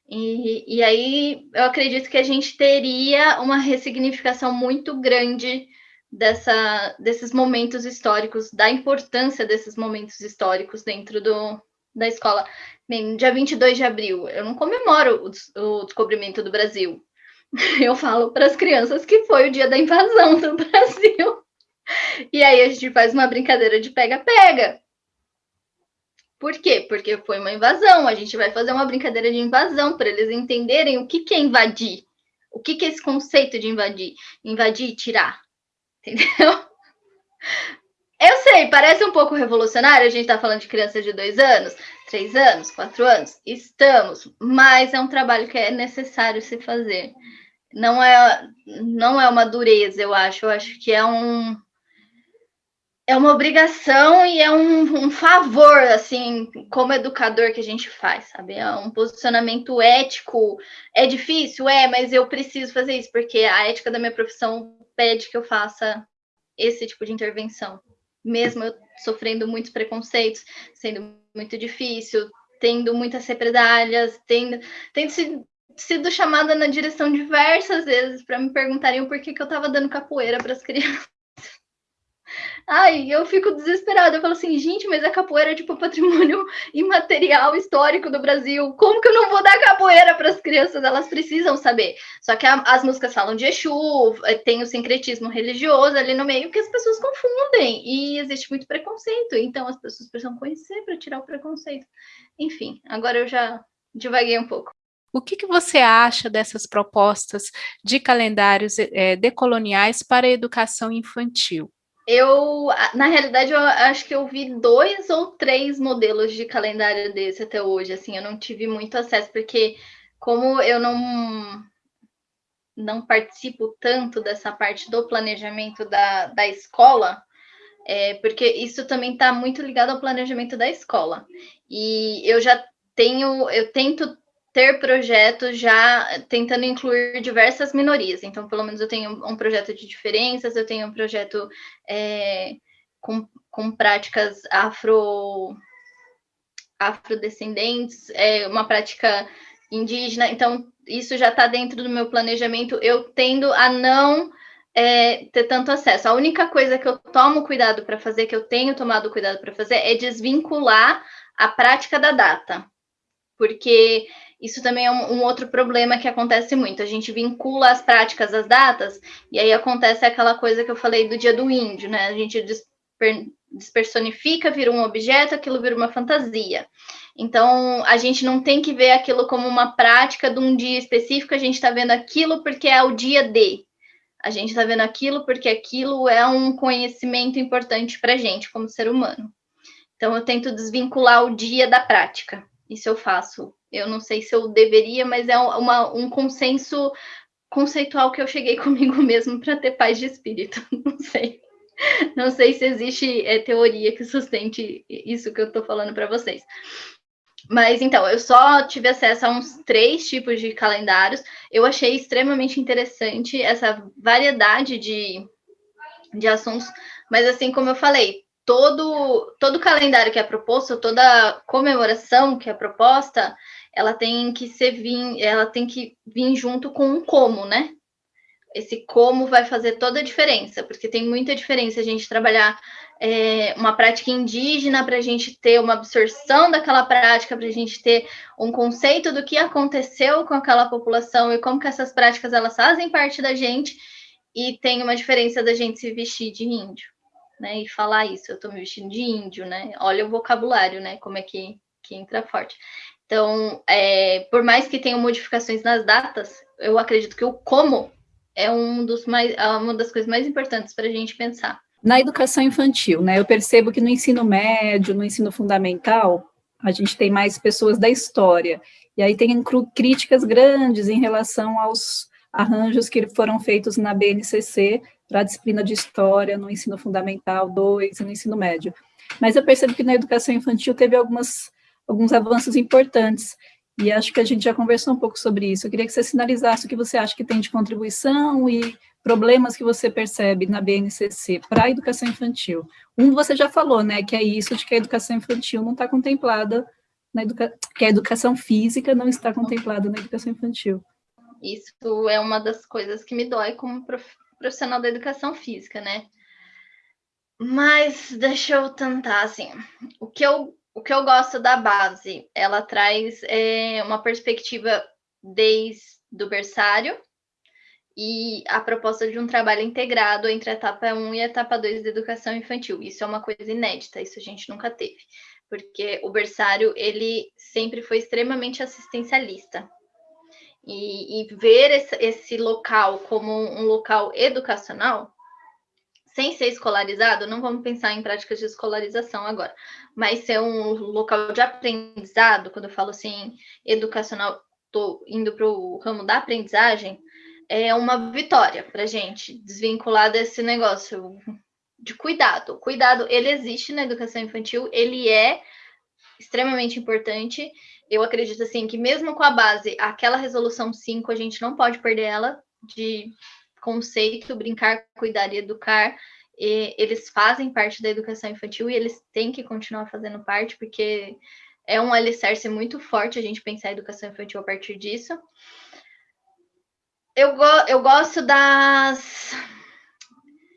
E, e aí eu acredito que a gente teria uma ressignificação muito grande dessa, desses momentos históricos, da importância desses momentos históricos dentro do, da escola. Bem, dia 22 de abril, eu não comemoro o, o descobrimento do Brasil. Eu falo para as crianças que foi o dia da invasão do Brasil. E aí a gente faz uma brincadeira de pega-pega. Por quê? Porque foi uma invasão. A gente vai fazer uma brincadeira de invasão para eles entenderem o que, que é invadir. O que, que é esse conceito de invadir? Invadir e tirar. Entendeu? Eu sei, parece um pouco revolucionário, a gente está falando de crianças de dois anos, três anos, quatro anos. Estamos, mas é um trabalho que é necessário se fazer. Não é, não é uma dureza, eu acho. Eu acho que é um é uma obrigação e é um, um favor, assim, como educador que a gente faz, sabe? É um posicionamento ético. É difícil, é, mas eu preciso fazer isso porque a ética da minha profissão pede que eu faça esse tipo de intervenção mesmo eu sofrendo muitos preconceitos, sendo muito difícil, tendo muitas represálias, tendo, tendo sido, chamada na direção diversas vezes para me perguntarem porquê que eu estava dando capoeira para as crianças. Ai, eu fico desesperada. Eu falo assim, gente, mas a capoeira é tipo patrimônio imaterial histórico do Brasil. Como que eu não vou dar capoeira para as crianças? Elas precisam saber. Só que a, as músicas falam de Exu, eh, tem o sincretismo religioso ali no meio que as pessoas confundem. E existe muito preconceito. Então as pessoas precisam conhecer para tirar o preconceito. Enfim, agora eu já divaguei um pouco. O que, que, você acha dessas propostas de calendários é, decoloniais para a educação infantil? Eu, na realidade, eu acho que eu vi dois ou três modelos de calendário desse até hoje, assim, eu não tive muito acesso, porque como eu não não participo tanto dessa parte do planejamento da, da escola, é, porque isso também está muito ligado ao planejamento da escola. E eu já tenho, eu tento ter projetos já tentando incluir diversas minorias. Então, pelo menos eu tenho um projeto de diferenças, eu tenho um projeto é, com, com práticas afro afrodescendentes, é, uma prática indígena. Então, isso já está dentro do meu planejamento. Eu tendo a não é, ter tanto acesso. A única coisa que eu tomo cuidado para fazer, que eu tenho tomado cuidado para fazer, é desvincular a prática da data. Porque isso também é um, um, outro problema que acontece muito. A gente vincula as práticas às datas, e aí acontece aquela coisa que eu falei do dia do índio, né? A gente desper, despersonifica, vira um objeto, aquilo vira uma fantasia. Então, a gente não tem que ver aquilo como uma prática de um dia específico, a gente está vendo aquilo porque é o dia de. A gente está vendo aquilo porque aquilo é um conhecimento importante para a gente como ser humano. Então, eu tento desvincular o dia da prática. Isso eu faço. Eu não sei se eu deveria, mas é uma, um consenso conceitual que eu cheguei comigo mesmo para ter paz de espírito. Não sei. Não sei se existe é, teoria que sustente isso que eu estou falando para vocês. Mas então, eu só tive acesso a uns três tipos de calendários. Eu achei extremamente interessante essa variedade de, de assuntos. Mas assim como eu falei, todo, todo calendário que é proposto, toda comemoração que é proposta, ela tem que ser vir, ela tem que vir junto com um como, né? Esse como vai fazer toda a diferença, porque tem muita diferença a gente trabalhar é, uma prática indígena para a gente ter uma absorção daquela prática, para a gente ter um conceito do que aconteceu com aquela população e como que essas práticas elas fazem parte da gente, e tem uma diferença da gente se vestir de índio, né? E falar isso, eu estou me vestindo de índio, né? Olha o vocabulário, né? Como é que, que entra forte. Então, é, por mais que tenham modificações nas datas, eu acredito que o como é um dos mais, é uma das coisas mais importantes para a gente pensar. Na educação infantil, né, eu percebo que no ensino médio, no ensino fundamental, a gente tem mais pessoas da história, e aí tem críticas grandes em relação aos arranjos que foram feitos na BNCC para a disciplina de História no ensino fundamental 2 e no ensino médio. Mas eu percebo que na educação infantil teve algumas, alguns avanços importantes, e acho que a gente já conversou um pouco sobre isso. Eu queria que você sinalizasse o que você acha que tem de contribuição e problemas que você percebe na BNCC para a educação infantil. Um você já falou, né, que é isso de que a educação infantil não está contemplada, na educa que a educação física não está contemplada na educação infantil. Isso é uma das coisas que me dói como profissional da educação física, né? Mas deixa eu tentar, assim, o que eu o que eu gosto da base, ela traz é, uma perspectiva desde o berçário e a proposta de um trabalho integrado entre a etapa 1 e a etapa 2 da educação infantil. Isso é uma coisa inédita, isso a gente nunca teve, porque o berçário, ele sempre foi extremamente assistencialista. E, e ver esse, esse local como um local educacional sem ser escolarizado, não vamos pensar em práticas de escolarização agora, mas ser um local de aprendizado, quando eu falo assim, educacional, estou indo para o ramo da aprendizagem, é uma vitória para gente desvincular desse negócio de cuidado. Cuidado, ele existe na educação infantil, ele é extremamente importante. Eu acredito assim que mesmo com a base, aquela resolução 5, a gente não pode perder ela de conceito, brincar, cuidar e educar, e eles fazem parte da educação infantil e eles têm que continuar fazendo parte, porque é um alicerce muito forte a gente pensar a educação infantil a partir disso. Eu, go eu gosto das.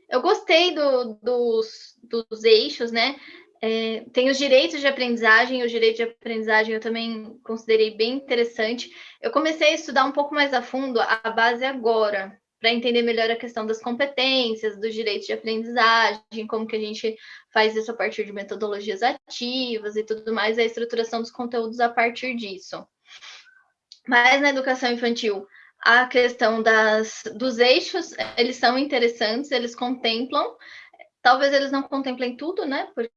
Eu gostei do, dos, dos eixos, né? É, tem os direitos de aprendizagem, o direito de aprendizagem eu também considerei bem interessante. Eu comecei a estudar um pouco mais a fundo a base agora, para entender melhor a questão das competências, dos direitos de aprendizagem, como que a gente faz isso a partir de metodologias ativas e tudo mais, a estruturação dos conteúdos a partir disso. Mas na educação infantil, a questão das, dos eixos, eles são interessantes, eles contemplam, talvez eles não contemplem tudo, né? Porque,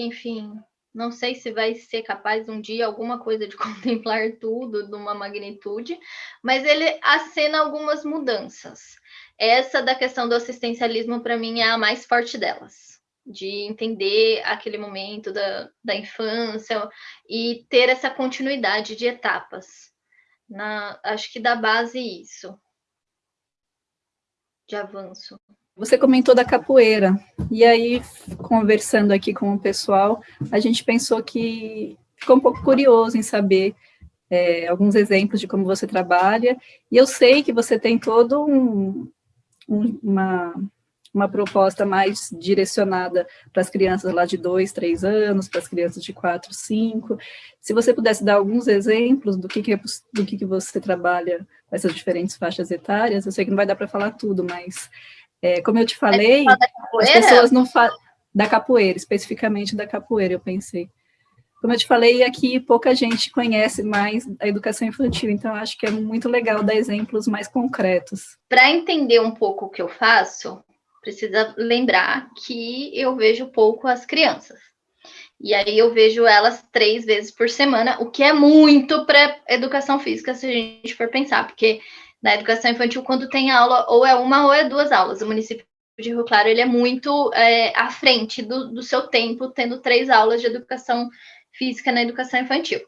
enfim, Não sei se vai ser capaz um dia alguma coisa de contemplar tudo numa magnitude, mas ele acena algumas mudanças. Essa da questão do assistencialismo, para mim, é a mais forte delas, de entender aquele momento da, da infância e ter essa continuidade de etapas. Na, acho que dá base isso, de avanço. Você comentou da capoeira, e aí, conversando aqui com o pessoal, a gente pensou que ficou um pouco curioso em saber é, alguns exemplos de como você trabalha, e eu sei que você tem todo um, um, uma, uma proposta mais direcionada para as crianças lá de 2, 3 anos, para as crianças de 4, 5. Se você pudesse dar alguns exemplos do que, que, é, do que, que você trabalha com essas diferentes faixas etárias, eu sei que não vai dar para falar tudo, mas é, como eu te falei, as pessoas não falam da capoeira, especificamente da capoeira, eu pensei. Como eu te falei, aqui pouca gente conhece mais a educação infantil, então acho que é muito legal dar exemplos mais concretos. Para entender um pouco o que eu faço, precisa lembrar que eu vejo pouco as crianças. E aí eu vejo elas três vezes por semana, o que é muito para educação física, se a gente for pensar, porque na educação infantil, quando tem aula, ou é uma ou é duas aulas. O município de Rio Claro ele é muito é, à frente do, do seu tempo, tendo três aulas de educação física na educação infantil.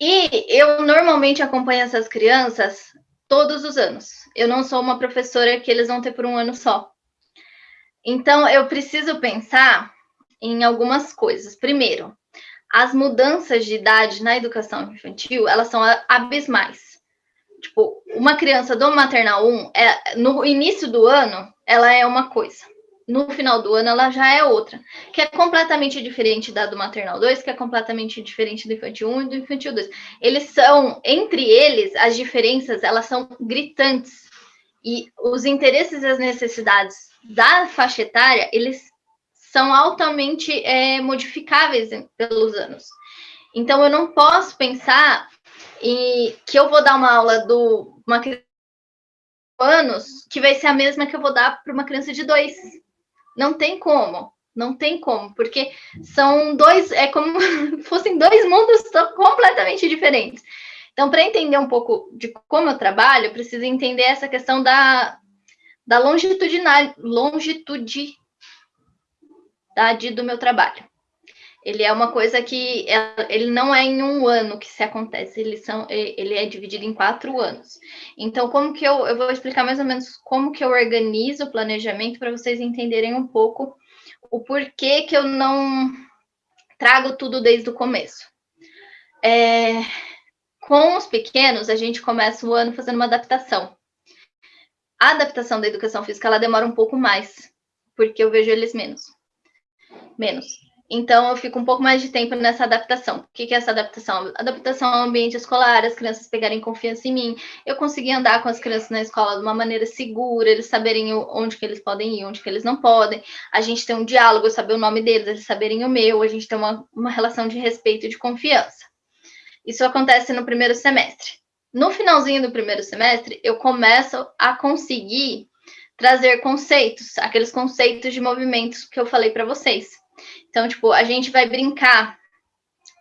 E eu normalmente acompanho essas crianças todos os anos. Eu não sou uma professora que eles vão ter por um ano só. Então, eu preciso pensar em algumas coisas. Primeiro, as mudanças de idade na educação infantil, elas são abismais. Tipo, uma criança do maternal 1, é, no início do ano, ela é uma coisa. No final do ano, ela já é outra. Que é completamente diferente da do maternal 2, que é completamente diferente do infantil 1 e do infantil 2. Eles são, entre eles, as diferenças, elas são gritantes. E os interesses e as necessidades da faixa etária, eles são altamente é, modificáveis pelos anos. Então, eu não posso pensar e que eu vou dar uma aula do uma criança de anos que vai ser a mesma que eu vou dar para uma criança de dois. Não tem como, não tem como, porque são dois, é como fossem dois mundos completamente diferentes. Então, para entender um pouco de como eu trabalho, eu preciso entender essa questão da, da longitudinalidade longitudinalidade do meu trabalho. Ele é uma coisa que é, ele não é em um ano que se acontece, ele, são, ele é dividido em quatro anos. Então, como que eu, eu vou explicar mais ou menos como que eu organizo o planejamento para vocês entenderem um pouco o porquê que eu não trago tudo desde o começo. É, com os pequenos, a gente começa o ano fazendo uma adaptação. A adaptação da educação física ela demora um pouco mais, porque eu vejo eles menos. Menos. Então, eu fico um pouco mais de tempo nessa adaptação. O que é essa adaptação? Adaptação ao ambiente escolar, as crianças pegarem confiança em mim. Eu consegui andar com as crianças na escola de uma maneira segura, eles saberem onde que eles podem ir, onde que eles não podem. A gente tem um diálogo, eu saber o nome deles, eles saberem o meu. A gente tem uma, uma relação de respeito e de confiança. Isso acontece no primeiro semestre. No finalzinho do primeiro semestre, eu começo a conseguir trazer conceitos, aqueles conceitos de movimentos que eu falei para vocês então, tipo, a gente vai brincar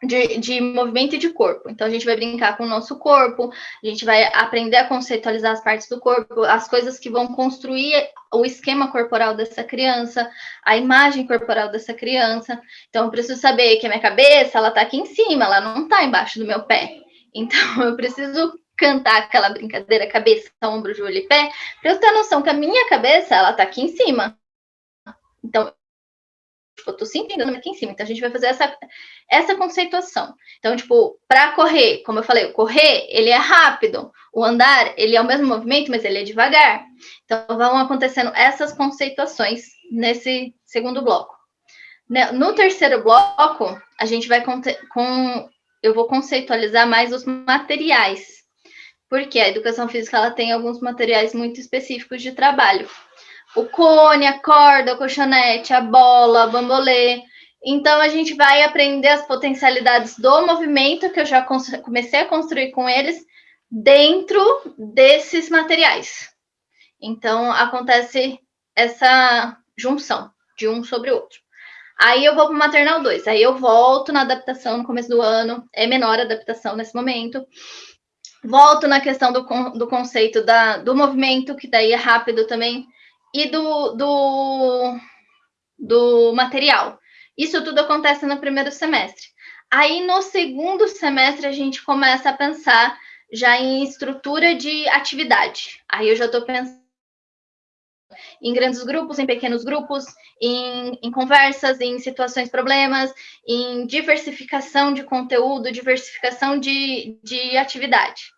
de, de, movimento de corpo. Então, a gente vai brincar com o nosso corpo, a gente vai aprender a conceitualizar as partes do corpo, as coisas que vão construir o esquema corporal dessa criança, a imagem corporal dessa criança. Então, eu preciso saber que a minha cabeça, ela tá aqui em cima, ela não tá embaixo do meu pé. Então, eu preciso cantar aquela brincadeira cabeça, ombro, joelho e pé, para eu ter noção que a minha cabeça, ela tá aqui em cima. Então, Tipo, tô sempre andando aqui em cima. Então, a gente vai fazer essa, essa conceituação. Então, tipo, para correr, como eu falei, o correr, ele é rápido. O andar, ele é o mesmo movimento, mas ele é devagar. Então, vão acontecendo essas conceituações nesse segundo bloco. Né, no terceiro bloco, a gente vai com, com eu vou conceitualizar mais os materiais. Porque a educação física ela tem alguns materiais muito específicos de trabalho o cone, a corda, o colchonete, a bola, a bambolê. Então, a gente vai aprender as potencialidades do movimento, que eu já comecei a construir com eles, dentro desses materiais. Então, acontece essa junção de um sobre o outro. Aí eu vou para o maternal 2, aí eu volto na adaptação no começo do ano, é menor a adaptação nesse momento. Volto na questão do, do conceito da, do movimento, que daí é rápido também, e do, do, do material. Isso tudo acontece no primeiro semestre. Aí no segundo semestre a gente começa a pensar já em estrutura de atividade. Aí eu já estou pensando em grandes grupos, em pequenos grupos, em, em, conversas, em situações problemas, em diversificação de conteúdo, diversificação de, de atividade.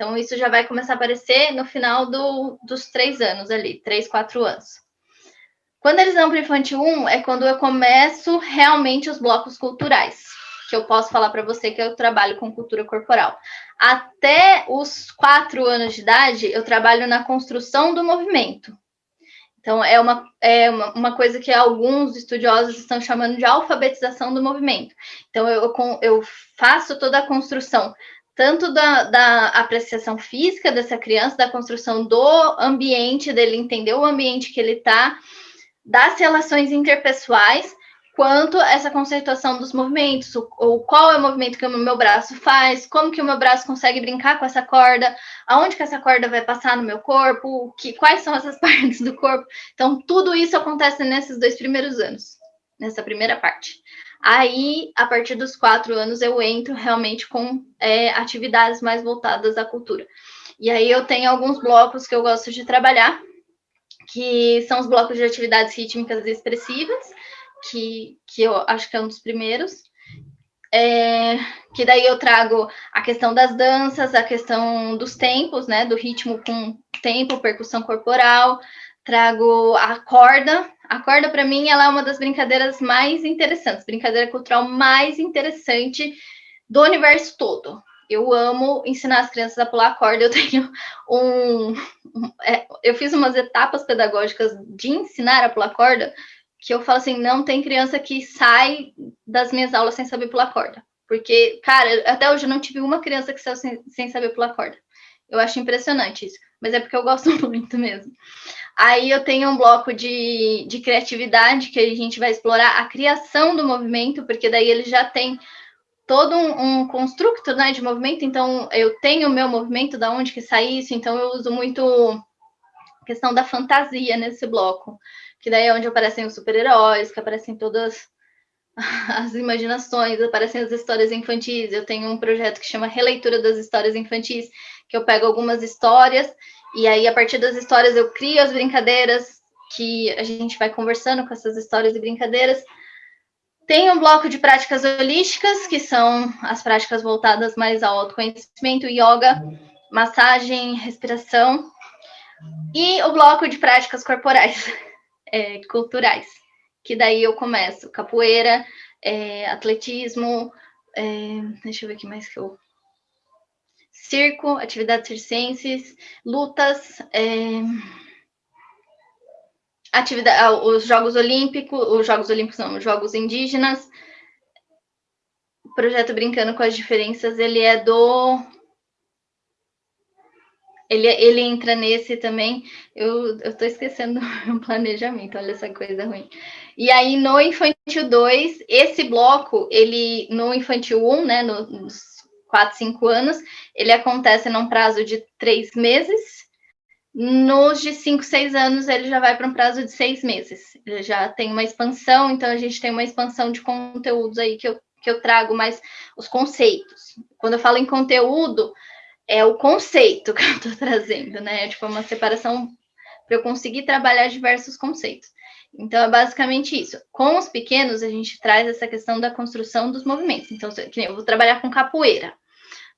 Então, isso já vai começar a aparecer no final do, dos três anos ali, três, quatro anos. Quando eles vão para o infantil 1, é quando eu começo realmente os blocos culturais, que eu posso falar para você que eu trabalho com cultura corporal. Até os quatro anos de idade, eu trabalho na construção do movimento. Então, é uma, é uma, uma, coisa que alguns estudiosos estão chamando de alfabetização do movimento. Então, eu, eu faço toda a construção, tanto da, da apreciação física dessa criança, da construção do ambiente, dele entender o ambiente que ele está, das relações interpessoais, quanto essa conceituação dos movimentos, ou qual é o movimento que o meu braço faz, como que o meu braço consegue brincar com essa corda, aonde que essa corda vai passar no meu corpo, que, quais são essas partes do corpo. Então, tudo isso acontece nesses dois primeiros anos, nessa primeira parte. Aí, a partir dos quatro anos, eu entro realmente com é, atividades mais voltadas à cultura. E aí eu tenho alguns blocos que eu gosto de trabalhar, que são os blocos de atividades rítmicas e expressivas, que, que eu acho que é um dos primeiros. É, que daí eu trago a questão das danças, a questão dos tempos, né, do ritmo com tempo, percussão corporal, trago a corda. A corda, para mim, ela é uma das brincadeiras mais interessantes, brincadeira cultural mais interessante do universo todo. Eu amo ensinar as crianças a pular corda. Eu tenho um é, eu fiz umas etapas pedagógicas de ensinar a pular corda que eu falo assim, não tem criança que sai das minhas aulas sem saber pular corda. Porque, cara, até hoje eu não tive uma criança que saiu sem, sem saber pular corda. Eu acho impressionante isso, mas é porque eu gosto muito mesmo. Aí eu tenho um bloco de, de criatividade que a gente vai explorar a criação do movimento, porque daí ele já tem todo um, um construto né, de movimento, então eu tenho o meu movimento, da onde que sai isso, então eu uso muito questão da fantasia nesse bloco que daí é onde aparecem os super-heróis, que aparecem todas as imaginações, aparecem as histórias infantis. Eu tenho um projeto que chama Releitura das Histórias Infantis, que eu pego algumas histórias e aí a partir das histórias eu crio as brincadeiras que a gente vai conversando com essas histórias e brincadeiras. Tem um bloco de práticas holísticas, que são as práticas voltadas mais ao autoconhecimento, yoga, massagem, respiração, e o bloco de práticas corporais, é, culturais, que daí eu começo capoeira, é, atletismo, é, deixa eu ver aqui mais que eu... Circo, atividades circenses, lutas, é, atividade, ah, os Jogos Olímpicos, os Jogos Olímpicos não, os Jogos Indígenas, o projeto Brincando com as Diferenças, ele é do ele, ele entra nesse também. Eu, tô esquecendo o planejamento, olha essa coisa ruim. E aí, no Infantil 2, esse bloco, ele, no Infantil 1, né, nos 4, 5 anos, ele acontece num prazo de 3 meses. Nos de 5, 6 anos, ele já vai para um prazo de 6 meses. Ele já tem uma expansão, então a gente tem uma expansão de conteúdos aí que eu, que eu trago mais os conceitos. Quando eu falo em conteúdo, é o conceito que eu estou trazendo, né? É tipo uma separação para eu conseguir trabalhar diversos conceitos. Então, é basicamente isso. Com os pequenos, a gente traz essa questão da construção dos movimentos. Então, eu vou trabalhar com capoeira.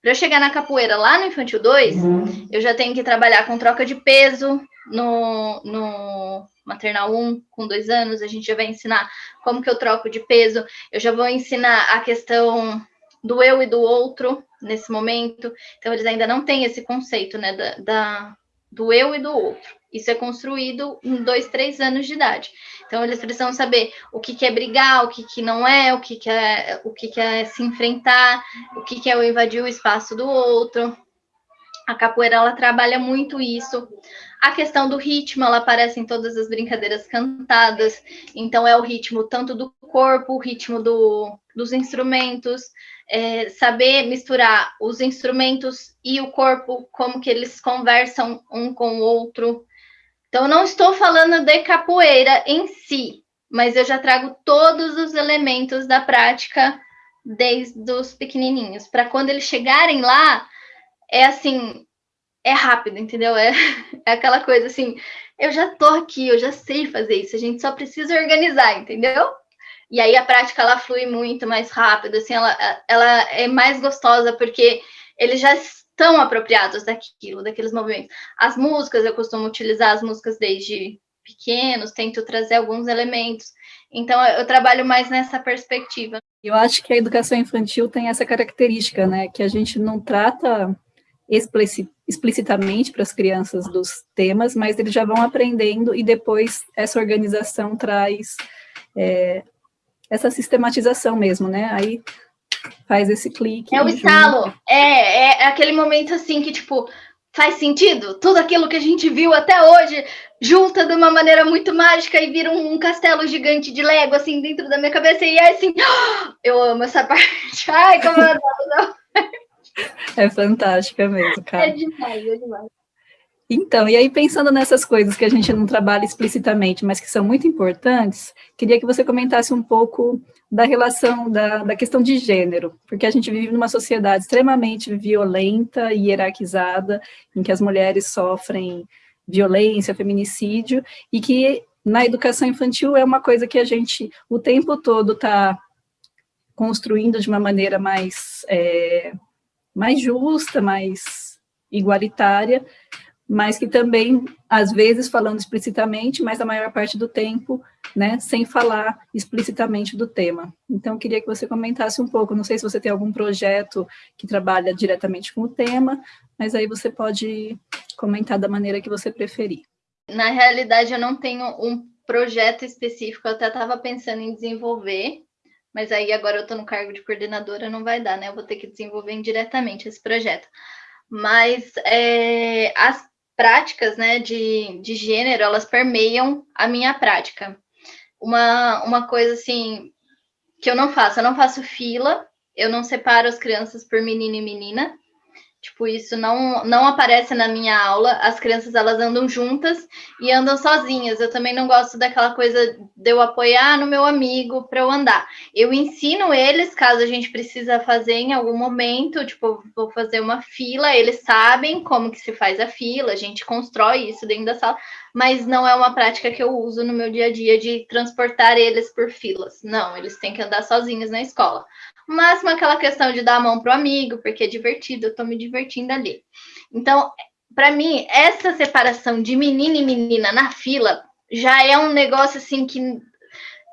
Para eu chegar na capoeira lá no Infantil 2, uhum. eu já tenho que trabalhar com troca de peso no, no maternal 1, com dois anos, a gente já vai ensinar como que eu troco de peso. Eu já vou ensinar a questão do eu e do outro nesse momento. Então, eles ainda não têm esse conceito, né, da, da, do eu e do outro. Isso é construído em dois, três anos de idade. Então, eles precisam saber o que, que é brigar, o que, que não é, o que, que é, o que, que é se enfrentar, o que, que é o invadir o espaço do outro. A capoeira ela trabalha muito isso. A questão do ritmo, ela aparece em todas as brincadeiras cantadas. Então é o ritmo tanto do corpo, o ritmo do, dos instrumentos, é, saber misturar os instrumentos e o corpo, como que eles conversam um com o outro. Então, não estou falando de capoeira em si, mas eu já trago todos os elementos da prática desde os pequenininhos, para quando eles chegarem lá, é assim, é rápido, entendeu? É, é aquela coisa assim, eu já tô aqui, eu já sei fazer isso, a gente só precisa organizar, entendeu? E aí a prática ela flui muito mais rápido, assim, ela, ela é mais gostosa porque eles já estão apropriados daquilo, daqueles movimentos. As músicas, eu costumo utilizar as músicas desde pequenos, tento trazer alguns elementos. Então, eu trabalho mais nessa perspectiva. Eu acho que a educação infantil tem essa característica, né, que a gente não trata explicitamente para as crianças dos temas, mas eles já vão aprendendo e depois essa organização traz é, essa sistematização mesmo, né? Aí faz esse clique. É o estalo, é, é aquele momento assim que, tipo, faz sentido? Tudo aquilo que a gente viu até hoje junta de uma maneira muito mágica e vira um, castelo gigante de Lego, assim, dentro da minha cabeça, e é assim, eu amo essa parte. Ai, como eu adoro. É fantástica mesmo, cara. É demais, é demais. Então, e aí pensando nessas coisas que a gente não trabalha explicitamente, mas que são muito importantes, queria que você comentasse um pouco da relação, da, da questão de gênero, porque a gente vive numa sociedade extremamente violenta e hierarquizada, em que as mulheres sofrem violência, feminicídio, e que na educação infantil é uma coisa que a gente o tempo todo está construindo de uma maneira mais, é, mais justa, mais igualitária, mas que também, às vezes, falando explicitamente, mas a maior parte do tempo, né, sem falar explicitamente do tema. Então, queria que você comentasse um pouco, não sei se você tem algum projeto que trabalha diretamente com o tema, mas aí você pode comentar da maneira que você preferir. Na realidade, eu não tenho um projeto específico, eu até estava pensando em desenvolver, mas aí agora eu estou no cargo de coordenadora, não vai dar, né? Eu vou ter que desenvolver indiretamente esse projeto. Mas é, as práticas né, de, de gênero, elas permeiam a minha prática. Uma, uma coisa assim que eu não faço, eu não faço fila, eu não separo as crianças por menino e menina, Tipo, isso não, não aparece na minha aula. As crianças, elas andam juntas e andam sozinhas. Eu também não gosto daquela coisa de eu apoiar no meu amigo para eu andar. Eu ensino eles, caso a gente precisa fazer em algum momento, tipo, vou fazer uma fila, eles sabem como que se faz a fila, a gente constrói isso dentro da sala, mas não é uma prática que eu uso no meu dia a dia de transportar eles por filas. Não, eles têm que andar sozinhos na escola máximo aquela questão de dar a mão pro amigo, porque é divertido, eu tô me divertindo ali. Então, para mim, essa separação de menino e menina na fila já é um negócio assim que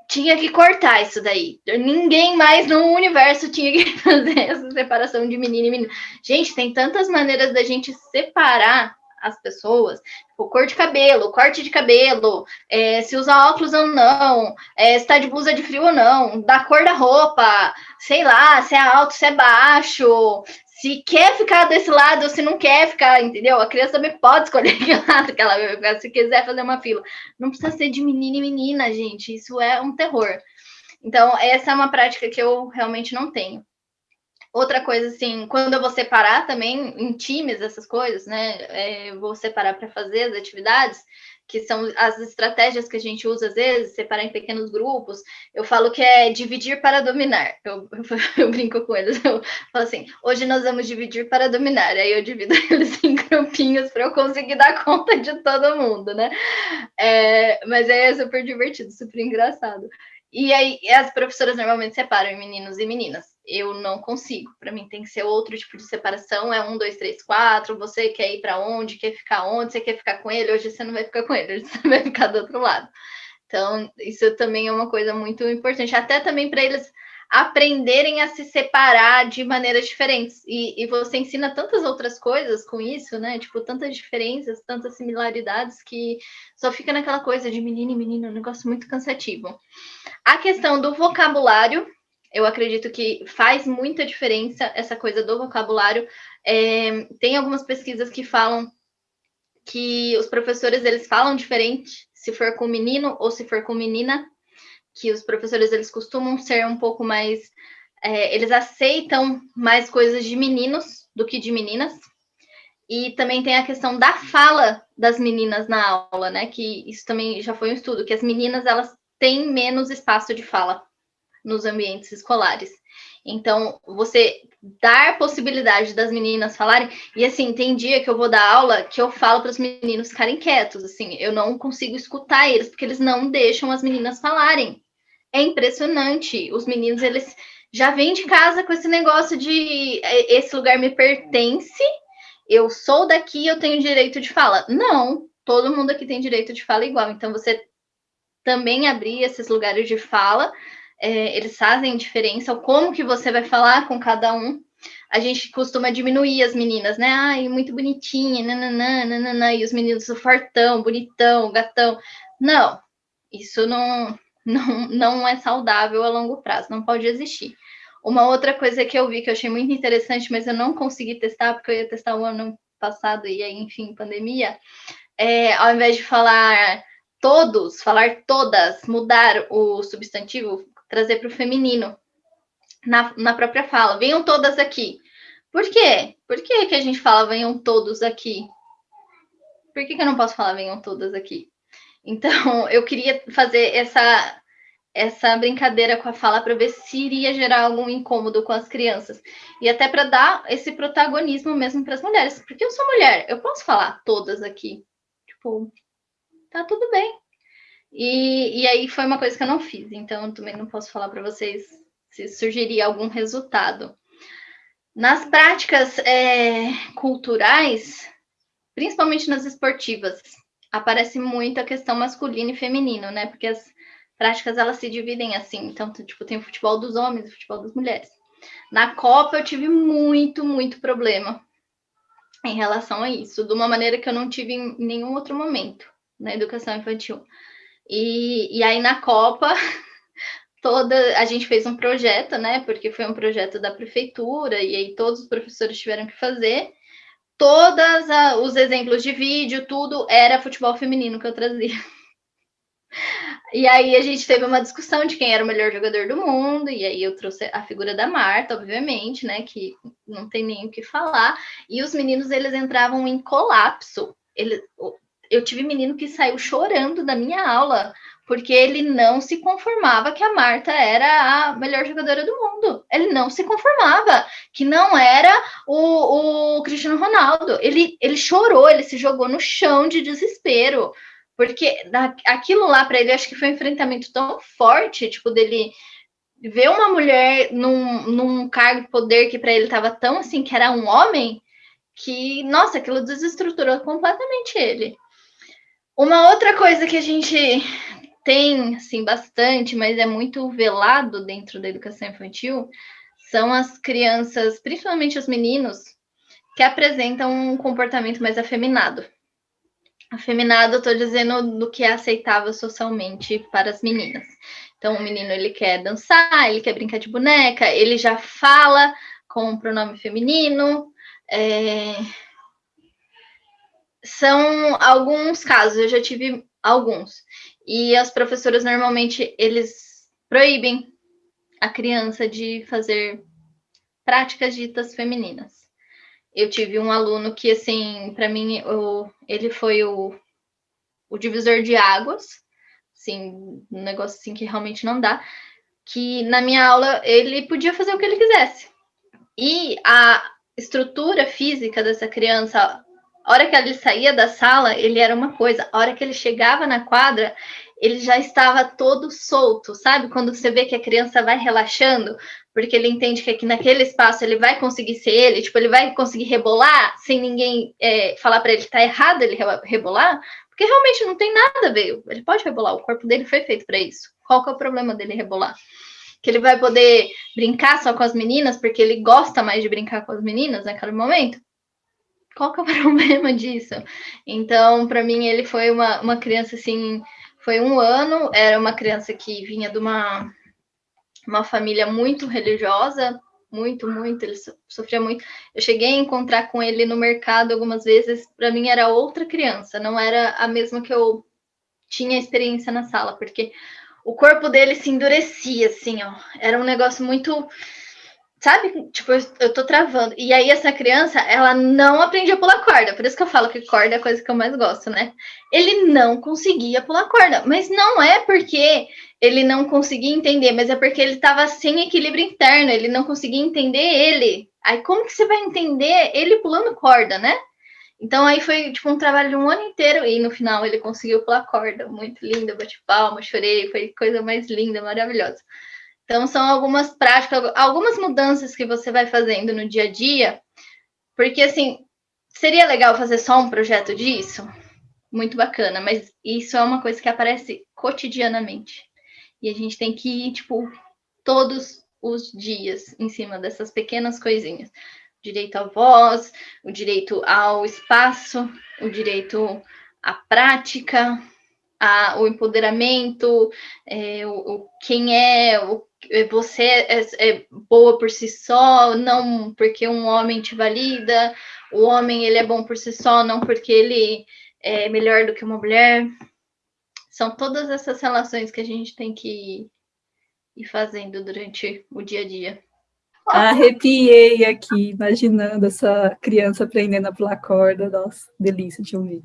tinha que cortar isso daí. Ninguém mais no universo tinha que fazer essa separação de menino e menina. Gente, tem tantas maneiras da gente separar as pessoas, tipo, cor de cabelo, corte de cabelo, é, se usa óculos ou não, é, se tá de blusa de frio ou não, da cor da roupa, sei lá, se é alto, se é baixo, se quer ficar desse lado ou se não quer ficar, entendeu? A criança também pode escolher que lado que ela vai ficar, se quiser fazer uma fila. Não precisa ser de menina e menina, gente, isso é um terror. Então, essa é uma prática que eu realmente não tenho. Outra coisa, assim, quando eu vou separar também em times essas coisas, né? É, vou separar para fazer as atividades, que são as estratégias que a gente usa às vezes, separar em pequenos grupos. Eu falo que é dividir para dominar. Eu, eu, eu brinco com eles. Eu falo assim: hoje nós vamos dividir para dominar. Aí eu divido eles em grupinhos para eu conseguir dar conta de todo mundo, né? É, mas é super divertido, super engraçado. E aí as professoras normalmente separam meninos e meninas eu não consigo. Para mim tem que ser outro tipo de separação. É um, dois, três, quatro. Você quer ir para onde? Quer ficar onde? Você quer ficar com ele? Hoje você não vai ficar com ele, hoje você vai ficar do outro lado. Então, isso também é uma coisa muito importante, até também para eles aprenderem a se separar de maneiras diferentes. E, e, você ensina tantas outras coisas com isso, né? Tipo, tantas diferenças, tantas similaridades, que só fica naquela coisa de menino e menino, um negócio muito cansativo. A questão do vocabulário eu acredito que faz muita diferença essa coisa do vocabulário. É, tem algumas pesquisas que falam que os professores eles falam diferente se for com menino ou se for com menina, que os professores eles costumam ser um pouco mais, é, eles aceitam mais coisas de meninos do que de meninas. E também tem a questão da fala das meninas na aula, né? Que isso também já foi um estudo, que as meninas elas têm menos espaço de fala nos ambientes escolares. Então, você dar possibilidade das meninas falarem, e assim, tem dia que eu vou dar aula que eu falo para os meninos ficarem quietos, assim, eu não consigo escutar eles, porque eles não deixam as meninas falarem. É impressionante. Os meninos, eles já vêm de casa com esse negócio de é, esse lugar me pertence, eu sou daqui, eu tenho direito de fala. Não, todo mundo aqui tem direito de fala igual. Então, você também abrir esses lugares de fala é, eles fazem diferença, como que você vai falar com cada um. A gente costuma diminuir as meninas, né? Ai, muito bonitinha, nananã, nananã, e os meninos fortão, bonitão, gatão. Não, isso não, não, não é saudável a longo prazo, não pode existir. Uma outra coisa que eu vi que eu achei muito interessante, mas eu não consegui testar, porque eu ia testar o ano passado e aí, enfim, pandemia, é, ao invés de falar todos, falar todas, mudar o substantivo, trazer para o feminino na, na própria fala. Venham todas aqui. Por quê? Por que, que a gente fala venham todos aqui? Por que, que eu não posso falar venham todas aqui? Então, eu queria fazer essa, essa brincadeira com a fala para ver se iria gerar algum incômodo com as crianças. E até para dar esse protagonismo mesmo para as mulheres. Porque eu sou mulher, eu posso falar todas aqui. Tipo, tá tudo bem. E, e aí foi uma coisa que eu não fiz, então também não posso falar para vocês se surgiria algum resultado. Nas práticas é, culturais, principalmente nas esportivas, aparece muito a questão masculino e feminino, né? Porque as práticas elas se dividem assim. Então, tipo, tem o futebol dos homens e o futebol das mulheres. Na Copa eu tive muito, muito problema em relação a isso, de uma maneira que eu não tive em nenhum outro momento na educação infantil. E, e aí na Copa, toda a gente fez um projeto, né? Porque foi um projeto da prefeitura, e aí todos os professores tiveram que fazer. Todos os exemplos de vídeo, tudo era futebol feminino que eu trazia. E aí a gente teve uma discussão de quem era o melhor jogador do mundo, e aí eu trouxe a figura da Marta, obviamente, né, que não tem nem o que falar. E os meninos eles entravam em colapso. Ele, eu tive menino que saiu chorando da minha aula, porque ele não se conformava que a Marta era a melhor jogadora do mundo. Ele não se conformava que não era o, o Cristiano Ronaldo. Ele, ele chorou, ele se jogou no chão de desespero, porque aquilo lá para ele acho que foi um enfrentamento tão forte, tipo dele ver uma mulher num, num cargo de poder que para ele estava tão assim que era um homem que nossa, aquilo desestruturou completamente ele. Uma outra coisa que a gente tem, assim, bastante, mas é muito velado dentro da educação infantil, são as crianças, principalmente os meninos, que apresentam um comportamento mais afeminado. Afeminado, eu estou dizendo do que é aceitável socialmente para as meninas. Então, o menino ele quer dançar, ele quer brincar de boneca, ele já fala com o pronome feminino, é, são alguns casos, eu já tive alguns. E as professoras normalmente eles proíbem a criança de fazer práticas ditas femininas. Eu tive um aluno que, assim, para mim, o, ele foi o, o divisor de águas, assim, um negócio assim que realmente não dá, que na minha aula ele podia fazer o que ele quisesse. E a estrutura física dessa criança, a hora que ele saía da sala, ele era uma coisa. A hora que ele chegava na quadra, ele já estava todo solto, sabe? Quando você vê que a criança vai relaxando, porque ele entende que aqui naquele espaço ele vai conseguir ser ele, tipo, ele vai conseguir rebolar sem ninguém é, falar para ele que tá errado ele rebolar, porque realmente não tem nada a ver. Ele pode rebolar, o corpo dele foi feito para isso. Qual que é o problema dele rebolar? Que ele vai poder brincar só com as meninas, porque ele gosta mais de brincar com as meninas naquele momento? Qual que é o problema disso? Então, para mim, ele foi uma, uma criança assim, foi um ano, era uma criança que vinha de uma uma família muito religiosa, muito, muito, ele sofria muito. Eu cheguei a encontrar com ele no mercado algumas vezes, para mim era outra criança, não era a mesma que eu tinha experiência na sala, porque o corpo dele se endurecia, assim, ó. Era um negócio muito. Sabe? Tipo, eu, tô travando. E aí, essa criança, ela não aprendia a pular corda. Por isso que eu falo que corda é a coisa que eu mais gosto, né? Ele não conseguia pular corda. Mas não é porque ele não conseguia entender, mas é porque ele estava sem equilíbrio interno, ele não conseguia entender ele. Aí como que você vai entender ele pulando corda, né? Então aí foi tipo um trabalho de um ano inteiro e no final ele conseguiu pular corda, muito lindo, bati palma, chorei, foi coisa mais linda, maravilhosa. Então são algumas práticas, algumas mudanças que você vai fazendo no dia a dia, porque assim, seria legal fazer só um projeto disso? Muito bacana, mas isso é uma coisa que aparece cotidianamente. E a gente tem que ir, tipo, todos os dias em cima dessas pequenas coisinhas. O direito à voz, o direito ao espaço, o direito à prática, a, o empoderamento, é, o, o, quem é, o, você é, é, boa por si só, não porque um homem te valida, o homem ele é bom por si só, não porque ele é melhor do que uma mulher. São todas essas relações que a gente tem que ir fazendo durante o dia a dia. Arrepiei aqui, imaginando essa criança aprendendo a pular corda. Nossa, delícia de ouvir.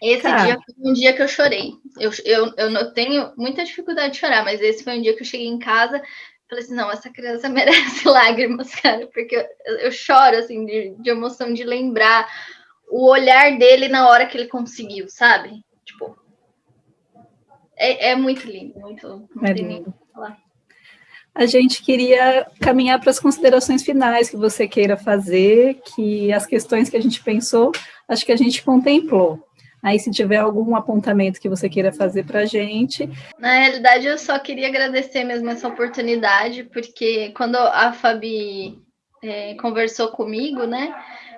Esse Cara. dia foi um dia que eu chorei. Eu, eu, eu não tenho muita dificuldade de chorar, mas esse foi um dia que eu cheguei em casa falei assim, não, essa criança merece lágrimas, cara, porque eu, eu choro, assim, de, de emoção, de lembrar o olhar dele na hora que ele conseguiu, sabe? Tipo, é, é muito lindo, muito, é lindo. A gente queria caminhar para as considerações finais que você queira fazer, que as questões que a gente pensou, acho que a gente contemplou. Aí, se tiver algum apontamento que você queira fazer para a gente. Na realidade, eu só queria agradecer mesmo essa oportunidade, porque quando a Fabi é, conversou comigo, né,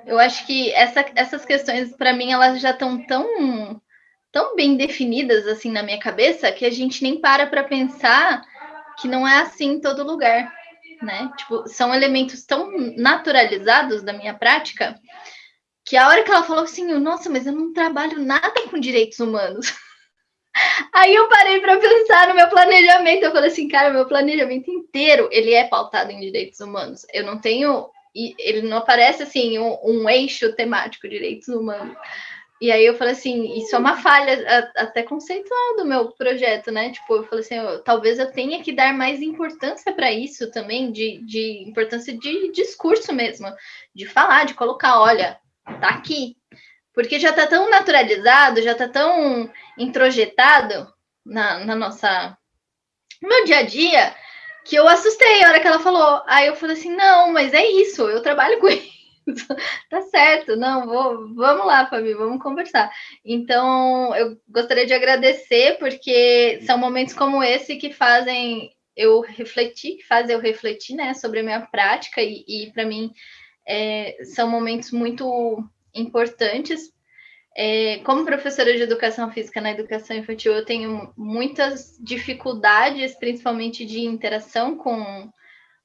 eu acho que essa, essas questões, para mim, elas já estão tão tão bem definidas assim na minha cabeça que a gente nem para para pensar que não é assim em todo lugar, né? Tipo, são elementos tão naturalizados da minha prática que a hora que ela falou assim, nossa, mas eu não trabalho nada com direitos humanos. Aí eu parei para pensar no meu planejamento. Eu falei assim, cara, meu planejamento inteiro ele é pautado em direitos humanos. Eu não tenho, ele não aparece assim um, um eixo temático direitos humanos. E aí eu falei assim, isso é uma falha até conceitual do meu projeto, né? Tipo, eu falei assim, eu, talvez eu tenha que dar mais importância para isso também, de, de importância de discurso mesmo, de falar, de colocar, olha, tá aqui. Porque já tá tão naturalizado, já tá tão introjetado na, na nossa. no dia a dia, que eu assustei a hora que ela falou. Aí eu falei assim, não, mas é isso, eu trabalho com isso. tá certo, não, vou, vamos lá, Fabi, vamos conversar. Então, eu gostaria de agradecer, porque são momentos como esse que fazem eu refletir, que fazem eu refletir, né, sobre a minha prática, e, e para mim é, são momentos muito importantes. É, como professora de educação física na educação infantil, eu tenho muitas dificuldades, principalmente de interação com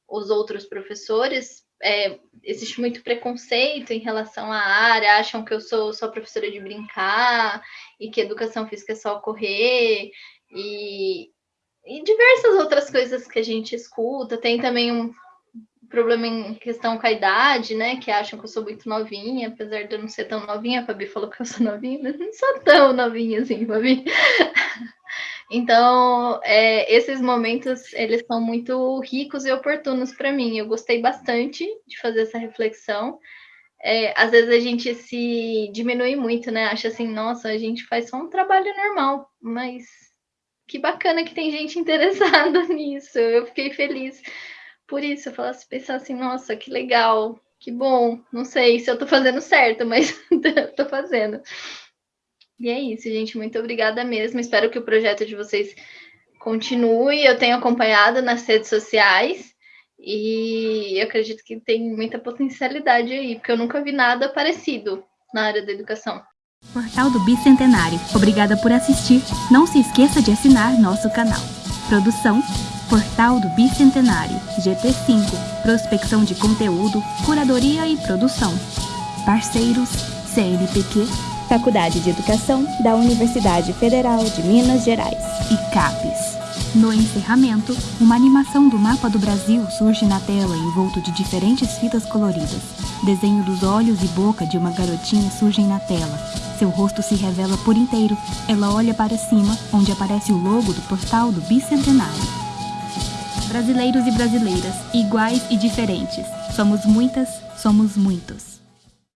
os outros professores, é, existe muito preconceito em relação à área, acham que eu sou só professora de brincar e que educação física é só correr e, e diversas outras coisas que a gente escuta. Tem também um problema em questão com a idade, né? Que acham que eu sou muito novinha, apesar de eu não ser tão novinha. A Fabi falou que eu sou novinha, mas não sou tão novinha assim, Fabi. Então, é, esses momentos, eles são muito ricos e oportunos para mim. Eu gostei bastante de fazer essa reflexão. É, às vezes a gente se diminui muito, né? Acha assim, nossa, a gente faz só um trabalho normal, mas que bacana que tem gente interessada nisso. Eu fiquei feliz por isso. Eu falasse, pensar assim, nossa, que legal, que bom. Não sei se eu tô fazendo certo, mas tô fazendo. E é isso, gente. Muito obrigada mesmo. Espero que o projeto de vocês continue. Eu tenho acompanhado nas redes sociais e eu acredito que tem muita potencialidade aí, porque eu nunca vi nada parecido na área da educação. Portal do Bicentenário. Obrigada por assistir. Não se esqueça de assinar nosso canal. Produção Portal do Bicentenário, GT5, prospecção de conteúdo, curadoria e produção. Parceiros, CNPq, Faculdade de Educação da Universidade Federal de Minas Gerais e CAPES. No encerramento, uma animação do mapa do Brasil surge na tela envolto de diferentes fitas coloridas. Desenho dos olhos e boca de uma garotinha surgem na tela. Seu rosto se revela por inteiro. Ela olha para cima, onde aparece o logo do portal do Bicentenário. Brasileiros e brasileiras, iguais e diferentes. Somos muitas, somos muitos.